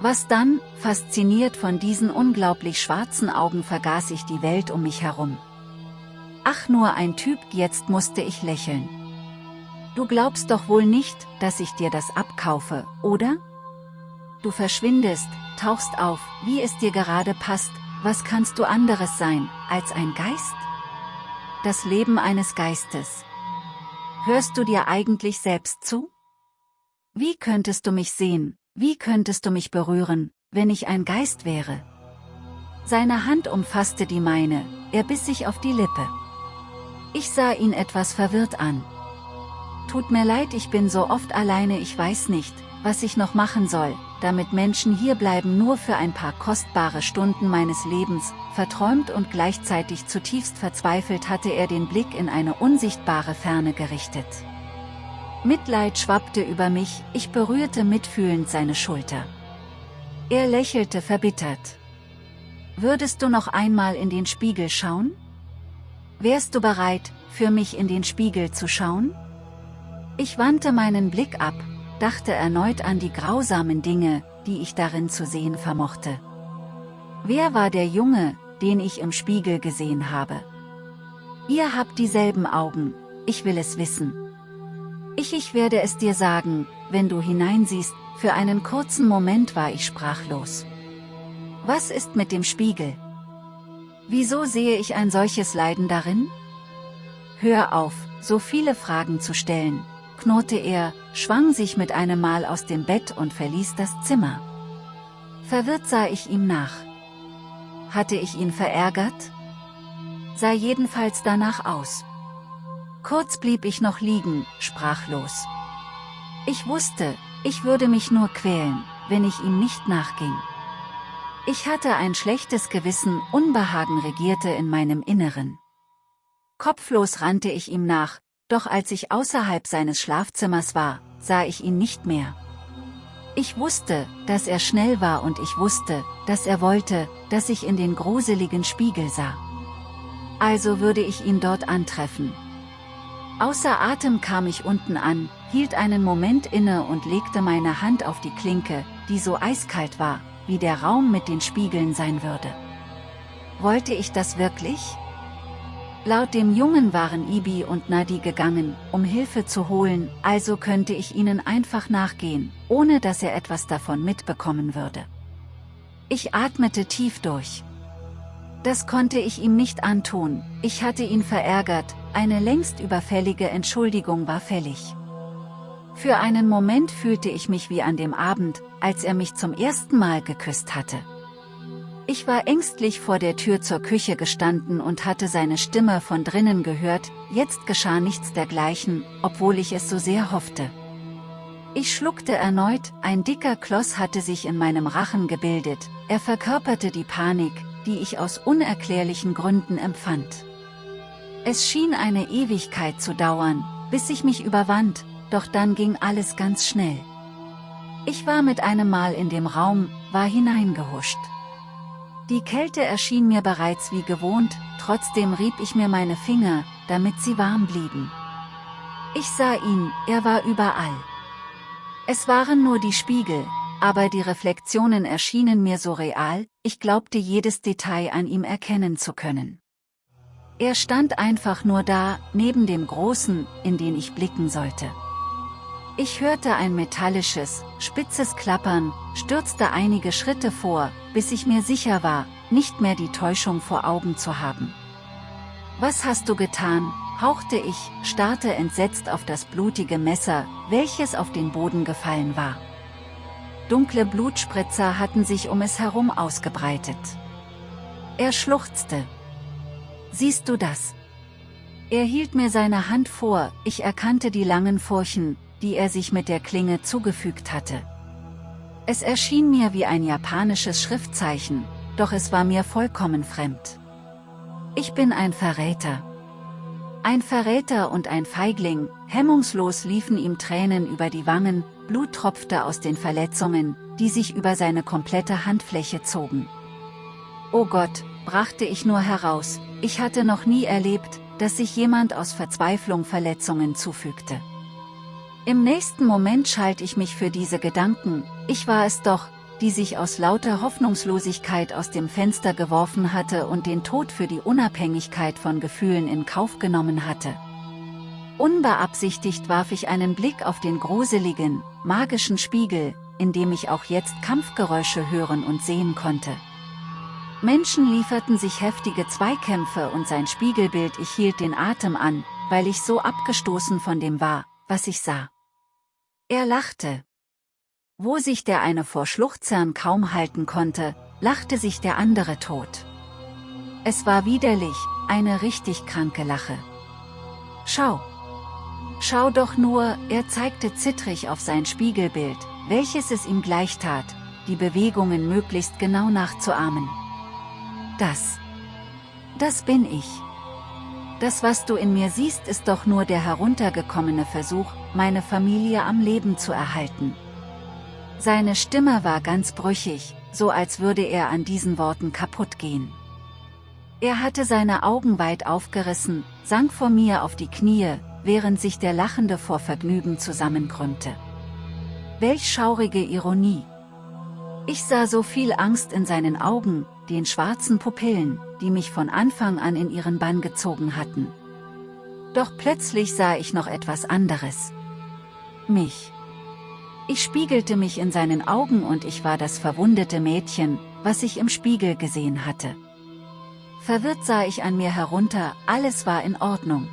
Was dann, fasziniert von diesen unglaublich schwarzen Augen vergaß ich die Welt um mich herum. Ach nur ein Typ, jetzt musste ich lächeln. Du glaubst doch wohl nicht, dass ich dir das abkaufe, oder? Du verschwindest, tauchst auf, wie es dir gerade passt, was kannst du anderes sein, als ein Geist? Das Leben eines Geistes. Hörst du dir eigentlich selbst zu? Wie könntest du mich sehen, wie könntest du mich berühren, wenn ich ein Geist wäre? Seine Hand umfasste die meine, er biss sich auf die Lippe. Ich sah ihn etwas verwirrt an, Tut mir leid, ich bin so oft alleine, ich weiß nicht, was ich noch machen soll, damit Menschen hierbleiben nur für ein paar kostbare Stunden meines Lebens, verträumt und gleichzeitig zutiefst verzweifelt hatte er den Blick in eine unsichtbare Ferne gerichtet. Mitleid schwappte über mich, ich berührte mitfühlend seine Schulter. Er lächelte verbittert. Würdest du noch einmal in den Spiegel schauen? Wärst du bereit, für mich in den Spiegel zu schauen? Ich wandte meinen Blick ab, dachte erneut an die grausamen Dinge, die ich darin zu sehen vermochte. Wer war der Junge, den ich im Spiegel gesehen habe? Ihr habt dieselben Augen, ich will es wissen. Ich ich werde es dir sagen, wenn du hineinsiehst, für einen kurzen Moment war ich sprachlos. Was ist mit dem Spiegel? Wieso sehe ich ein solches Leiden darin? Hör auf, so viele Fragen zu stellen, knurrte er, schwang sich mit einem Mal aus dem Bett und verließ das Zimmer. Verwirrt sah ich ihm nach. Hatte ich ihn verärgert? Sah jedenfalls danach aus. Kurz blieb ich noch liegen, sprachlos. Ich wusste, ich würde mich nur quälen, wenn ich ihm nicht nachging. Ich hatte ein schlechtes Gewissen, Unbehagen regierte in meinem Inneren. Kopflos rannte ich ihm nach, doch als ich außerhalb seines Schlafzimmers war, sah ich ihn nicht mehr. Ich wusste, dass er schnell war und ich wusste, dass er wollte, dass ich in den gruseligen Spiegel sah. Also würde ich ihn dort antreffen. Außer Atem kam ich unten an, hielt einen Moment inne und legte meine Hand auf die Klinke, die so eiskalt war, wie der Raum mit den Spiegeln sein würde. Wollte ich das wirklich? Laut dem Jungen waren Ibi und Nadi gegangen, um Hilfe zu holen, also könnte ich ihnen einfach nachgehen, ohne dass er etwas davon mitbekommen würde. Ich atmete tief durch. Das konnte ich ihm nicht antun, ich hatte ihn verärgert, eine längst überfällige Entschuldigung war fällig. Für einen Moment fühlte ich mich wie an dem Abend, als er mich zum ersten Mal geküsst hatte. Ich war ängstlich vor der Tür zur Küche gestanden und hatte seine Stimme von drinnen gehört, jetzt geschah nichts dergleichen, obwohl ich es so sehr hoffte. Ich schluckte erneut, ein dicker Kloß hatte sich in meinem Rachen gebildet, er verkörperte die Panik, die ich aus unerklärlichen Gründen empfand. Es schien eine Ewigkeit zu dauern, bis ich mich überwand, doch dann ging alles ganz schnell. Ich war mit einem Mal in dem Raum, war hineingehuscht. Die Kälte erschien mir bereits wie gewohnt, trotzdem rieb ich mir meine Finger, damit sie warm blieben. Ich sah ihn, er war überall. Es waren nur die Spiegel, aber die Reflexionen erschienen mir so real, ich glaubte jedes Detail an ihm erkennen zu können. Er stand einfach nur da, neben dem Großen, in den ich blicken sollte. Ich hörte ein metallisches, spitzes Klappern, stürzte einige Schritte vor, bis ich mir sicher war, nicht mehr die Täuschung vor Augen zu haben. Was hast du getan, hauchte ich, starrte entsetzt auf das blutige Messer, welches auf den Boden gefallen war. Dunkle Blutspritzer hatten sich um es herum ausgebreitet. Er schluchzte. Siehst du das? Er hielt mir seine Hand vor, ich erkannte die langen Furchen, die er sich mit der Klinge zugefügt hatte. Es erschien mir wie ein japanisches Schriftzeichen, doch es war mir vollkommen fremd. Ich bin ein Verräter. Ein Verräter und ein Feigling, hemmungslos liefen ihm Tränen über die Wangen, Blut tropfte aus den Verletzungen, die sich über seine komplette Handfläche zogen. Oh Gott, brachte ich nur heraus, ich hatte noch nie erlebt, dass sich jemand aus Verzweiflung Verletzungen zufügte. Im nächsten Moment schalte ich mich für diese Gedanken, ich war es doch, die sich aus lauter Hoffnungslosigkeit aus dem Fenster geworfen hatte und den Tod für die Unabhängigkeit von Gefühlen in Kauf genommen hatte. Unbeabsichtigt warf ich einen Blick auf den gruseligen, magischen Spiegel, in dem ich auch jetzt Kampfgeräusche hören und sehen konnte. Menschen lieferten sich heftige Zweikämpfe und sein Spiegelbild ich hielt den Atem an, weil ich so abgestoßen von dem war, was ich sah. Er lachte. Wo sich der eine vor Schluchzern kaum halten konnte, lachte sich der andere tot. Es war widerlich, eine richtig kranke Lache. Schau! Schau doch nur, er zeigte zittrig auf sein Spiegelbild, welches es ihm gleich tat, die Bewegungen möglichst genau nachzuahmen. Das. Das bin ich. Das was du in mir siehst ist doch nur der heruntergekommene Versuch, meine Familie am Leben zu erhalten. Seine Stimme war ganz brüchig, so als würde er an diesen Worten kaputt gehen. Er hatte seine Augen weit aufgerissen, sank vor mir auf die Knie, während sich der Lachende vor Vergnügen zusammenkrümmte. Welch schaurige Ironie! Ich sah so viel Angst in seinen Augen, den schwarzen Pupillen, die mich von Anfang an in ihren Bann gezogen hatten. Doch plötzlich sah ich noch etwas anderes. Mich. Ich spiegelte mich in seinen Augen und ich war das verwundete Mädchen, was ich im Spiegel gesehen hatte. Verwirrt sah ich an mir herunter, alles war in Ordnung.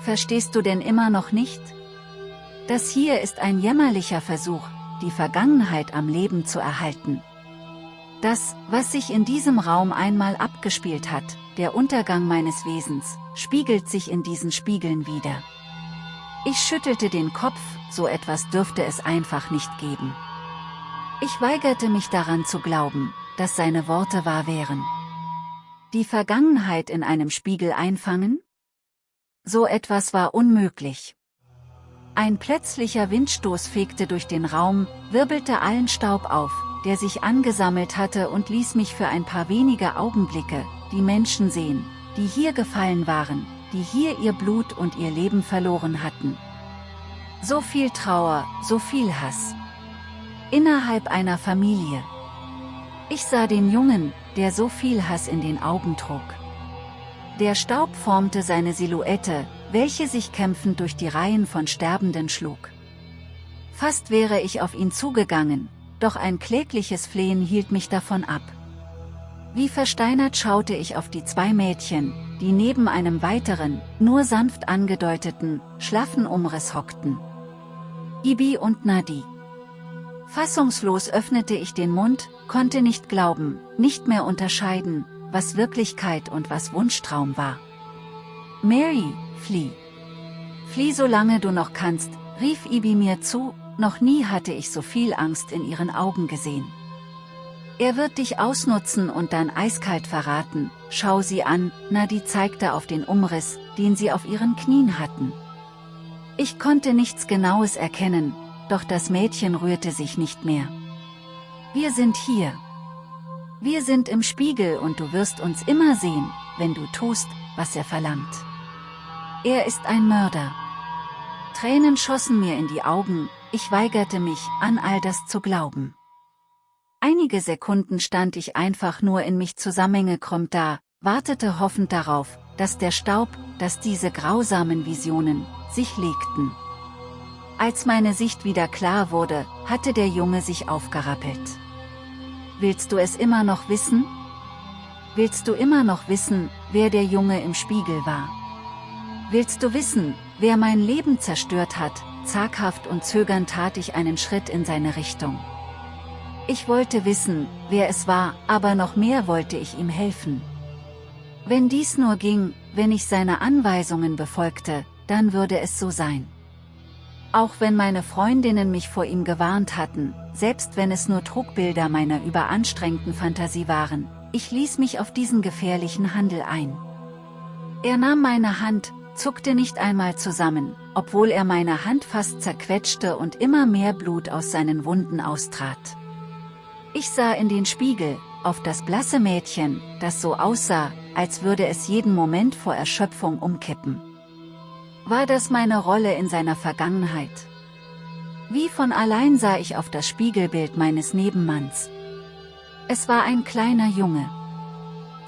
Verstehst du denn immer noch nicht? Das hier ist ein jämmerlicher Versuch, die Vergangenheit am Leben zu erhalten. Das, was sich in diesem Raum einmal abgespielt hat, der Untergang meines Wesens, spiegelt sich in diesen Spiegeln wieder. Ich schüttelte den Kopf, so etwas dürfte es einfach nicht geben. Ich weigerte mich daran zu glauben, dass seine Worte wahr wären. Die Vergangenheit in einem Spiegel einfangen? so etwas war unmöglich. Ein plötzlicher Windstoß fegte durch den Raum, wirbelte allen Staub auf, der sich angesammelt hatte und ließ mich für ein paar wenige Augenblicke, die Menschen sehen, die hier gefallen waren, die hier ihr Blut und ihr Leben verloren hatten. So viel Trauer, so viel Hass. Innerhalb einer Familie. Ich sah den Jungen, der so viel Hass in den Augen trug. Der Staub formte seine Silhouette, welche sich kämpfend durch die Reihen von Sterbenden schlug. Fast wäre ich auf ihn zugegangen, doch ein klägliches Flehen hielt mich davon ab. Wie versteinert schaute ich auf die zwei Mädchen, die neben einem weiteren, nur sanft angedeuteten, schlaffen Umriss hockten. Ibi und Nadi. Fassungslos öffnete ich den Mund, konnte nicht glauben, nicht mehr unterscheiden, was Wirklichkeit und was Wunschtraum war. Mary, flieh. Flieh solange du noch kannst, rief Ibi mir zu, noch nie hatte ich so viel Angst in ihren Augen gesehen. Er wird dich ausnutzen und dann eiskalt verraten, schau sie an, Nadi zeigte auf den Umriss, den sie auf ihren Knien hatten. Ich konnte nichts Genaues erkennen, doch das Mädchen rührte sich nicht mehr. Wir sind hier. Wir sind im Spiegel und du wirst uns immer sehen, wenn du tust, was er verlangt. Er ist ein Mörder. Tränen schossen mir in die Augen, ich weigerte mich, an all das zu glauben. Einige Sekunden stand ich einfach nur in mich zusammengekrümmt da, wartete hoffend darauf, dass der Staub, dass diese grausamen Visionen, sich legten. Als meine Sicht wieder klar wurde, hatte der Junge sich aufgerappelt. Willst du es immer noch wissen? Willst du immer noch wissen, wer der Junge im Spiegel war? Willst du wissen, wer mein Leben zerstört hat? Zaghaft und zögernd tat ich einen Schritt in seine Richtung. Ich wollte wissen, wer es war, aber noch mehr wollte ich ihm helfen. Wenn dies nur ging, wenn ich seine Anweisungen befolgte, dann würde es so sein. Auch wenn meine Freundinnen mich vor ihm gewarnt hatten, selbst wenn es nur Trugbilder meiner überanstrengten Fantasie waren, ich ließ mich auf diesen gefährlichen Handel ein. Er nahm meine Hand, zuckte nicht einmal zusammen, obwohl er meine Hand fast zerquetschte und immer mehr Blut aus seinen Wunden austrat. Ich sah in den Spiegel, auf das blasse Mädchen, das so aussah, als würde es jeden Moment vor Erschöpfung umkippen. War das meine Rolle in seiner Vergangenheit? Wie von allein sah ich auf das Spiegelbild meines Nebenmanns. Es war ein kleiner Junge.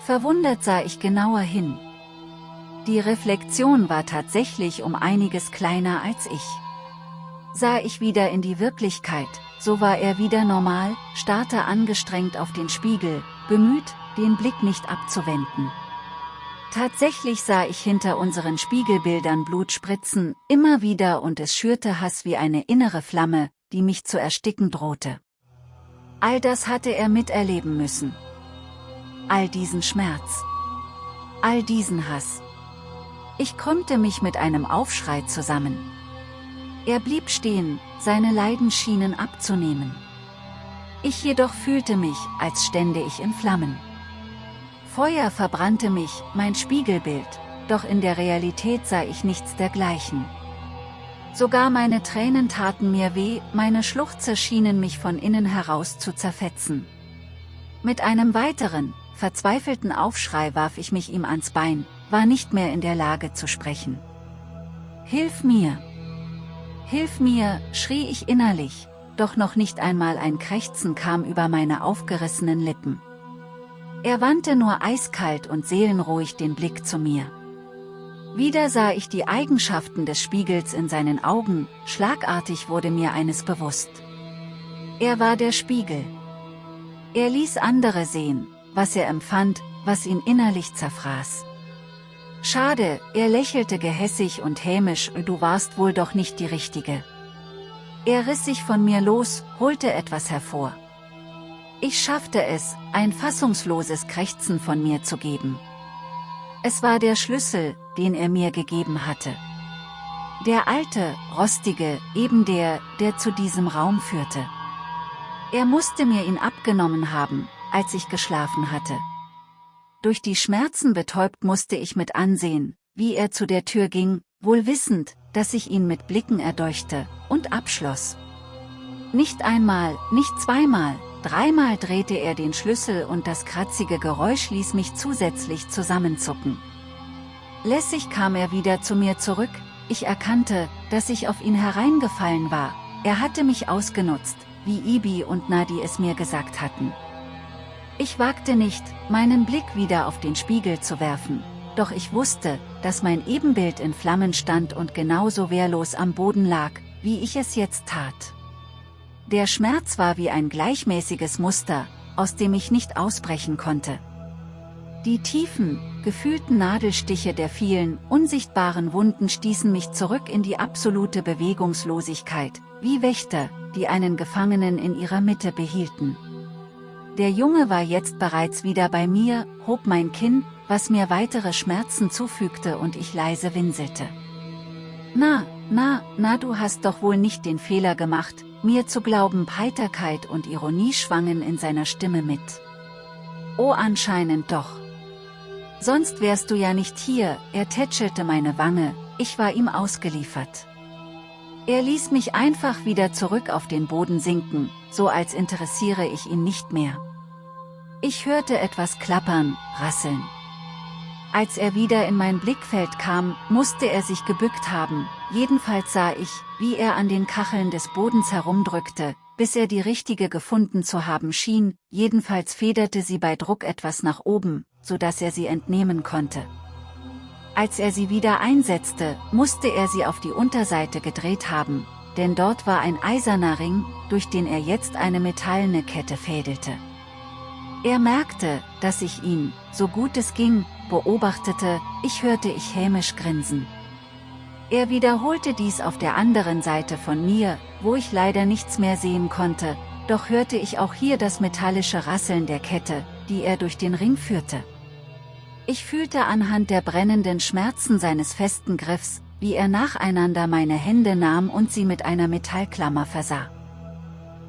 Verwundert sah ich genauer hin. Die Reflexion war tatsächlich um einiges kleiner als ich. Sah ich wieder in die Wirklichkeit, so war er wieder normal, starrte angestrengt auf den Spiegel, bemüht, den Blick nicht abzuwenden. Tatsächlich sah ich hinter unseren Spiegelbildern Blut spritzen, immer wieder und es schürte Hass wie eine innere Flamme, die mich zu ersticken drohte. All das hatte er miterleben müssen. All diesen Schmerz. All diesen Hass. Ich krümmte mich mit einem Aufschrei zusammen. Er blieb stehen, seine Leiden schienen abzunehmen. Ich jedoch fühlte mich, als stände ich in Flammen. Feuer verbrannte mich, mein Spiegelbild, doch in der Realität sah ich nichts dergleichen. Sogar meine Tränen taten mir weh, meine Schluchze schienen mich von innen heraus zu zerfetzen. Mit einem weiteren, verzweifelten Aufschrei warf ich mich ihm ans Bein, war nicht mehr in der Lage zu sprechen. Hilf mir! Hilf mir, schrie ich innerlich, doch noch nicht einmal ein Krächzen kam über meine aufgerissenen Lippen. Er wandte nur eiskalt und seelenruhig den Blick zu mir. Wieder sah ich die Eigenschaften des Spiegels in seinen Augen, schlagartig wurde mir eines bewusst. Er war der Spiegel. Er ließ andere sehen, was er empfand, was ihn innerlich zerfraß. Schade, er lächelte gehässig und hämisch, du warst wohl doch nicht die Richtige. Er riss sich von mir los, holte etwas hervor. Ich schaffte es, ein fassungsloses Krächzen von mir zu geben. Es war der Schlüssel, den er mir gegeben hatte. Der alte, rostige, eben der, der zu diesem Raum führte. Er musste mir ihn abgenommen haben, als ich geschlafen hatte. Durch die Schmerzen betäubt musste ich mit ansehen, wie er zu der Tür ging, wohl wissend, dass ich ihn mit Blicken erdeuchte, und abschloss. Nicht einmal, nicht zweimal, dreimal drehte er den Schlüssel und das kratzige Geräusch ließ mich zusätzlich zusammenzucken. Lässig kam er wieder zu mir zurück, ich erkannte, dass ich auf ihn hereingefallen war, er hatte mich ausgenutzt, wie Ibi und Nadi es mir gesagt hatten. Ich wagte nicht, meinen Blick wieder auf den Spiegel zu werfen, doch ich wusste, dass mein Ebenbild in Flammen stand und genauso wehrlos am Boden lag, wie ich es jetzt tat. Der Schmerz war wie ein gleichmäßiges Muster, aus dem ich nicht ausbrechen konnte. Die tiefen, gefühlten Nadelstiche der vielen, unsichtbaren Wunden stießen mich zurück in die absolute Bewegungslosigkeit, wie Wächter, die einen Gefangenen in ihrer Mitte behielten. Der Junge war jetzt bereits wieder bei mir, hob mein Kinn, was mir weitere Schmerzen zufügte und ich leise winselte. Na, na, na du hast doch wohl nicht den Fehler gemacht, mir zu glauben Heiterkeit und Ironie schwangen in seiner Stimme mit. Oh anscheinend doch. Sonst wärst du ja nicht hier, er tätschelte meine Wange, ich war ihm ausgeliefert. Er ließ mich einfach wieder zurück auf den Boden sinken, so als interessiere ich ihn nicht mehr. Ich hörte etwas klappern, rasseln. Als er wieder in mein Blickfeld kam, musste er sich gebückt haben, jedenfalls sah ich, wie er an den Kacheln des Bodens herumdrückte, bis er die richtige gefunden zu haben schien, jedenfalls federte sie bei Druck etwas nach oben, so dass er sie entnehmen konnte. Als er sie wieder einsetzte, musste er sie auf die Unterseite gedreht haben, denn dort war ein eiserner Ring, durch den er jetzt eine metallene Kette fädelte. Er merkte, dass ich ihn, so gut es ging, beobachtete, ich hörte ich hämisch grinsen. Er wiederholte dies auf der anderen Seite von mir, wo ich leider nichts mehr sehen konnte, doch hörte ich auch hier das metallische Rasseln der Kette, die er durch den Ring führte. Ich fühlte anhand der brennenden Schmerzen seines festen Griffs, wie er nacheinander meine Hände nahm und sie mit einer Metallklammer versah.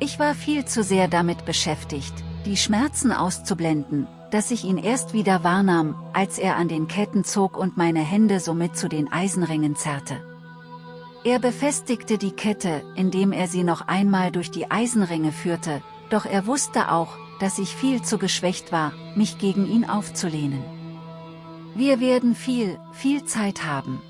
Ich war viel zu sehr damit beschäftigt, die Schmerzen auszublenden, dass ich ihn erst wieder wahrnahm, als er an den Ketten zog und meine Hände somit zu den Eisenringen zerrte. Er befestigte die Kette, indem er sie noch einmal durch die Eisenringe führte, doch er wusste auch, dass ich viel zu geschwächt war, mich gegen ihn aufzulehnen. Wir werden viel, viel Zeit haben.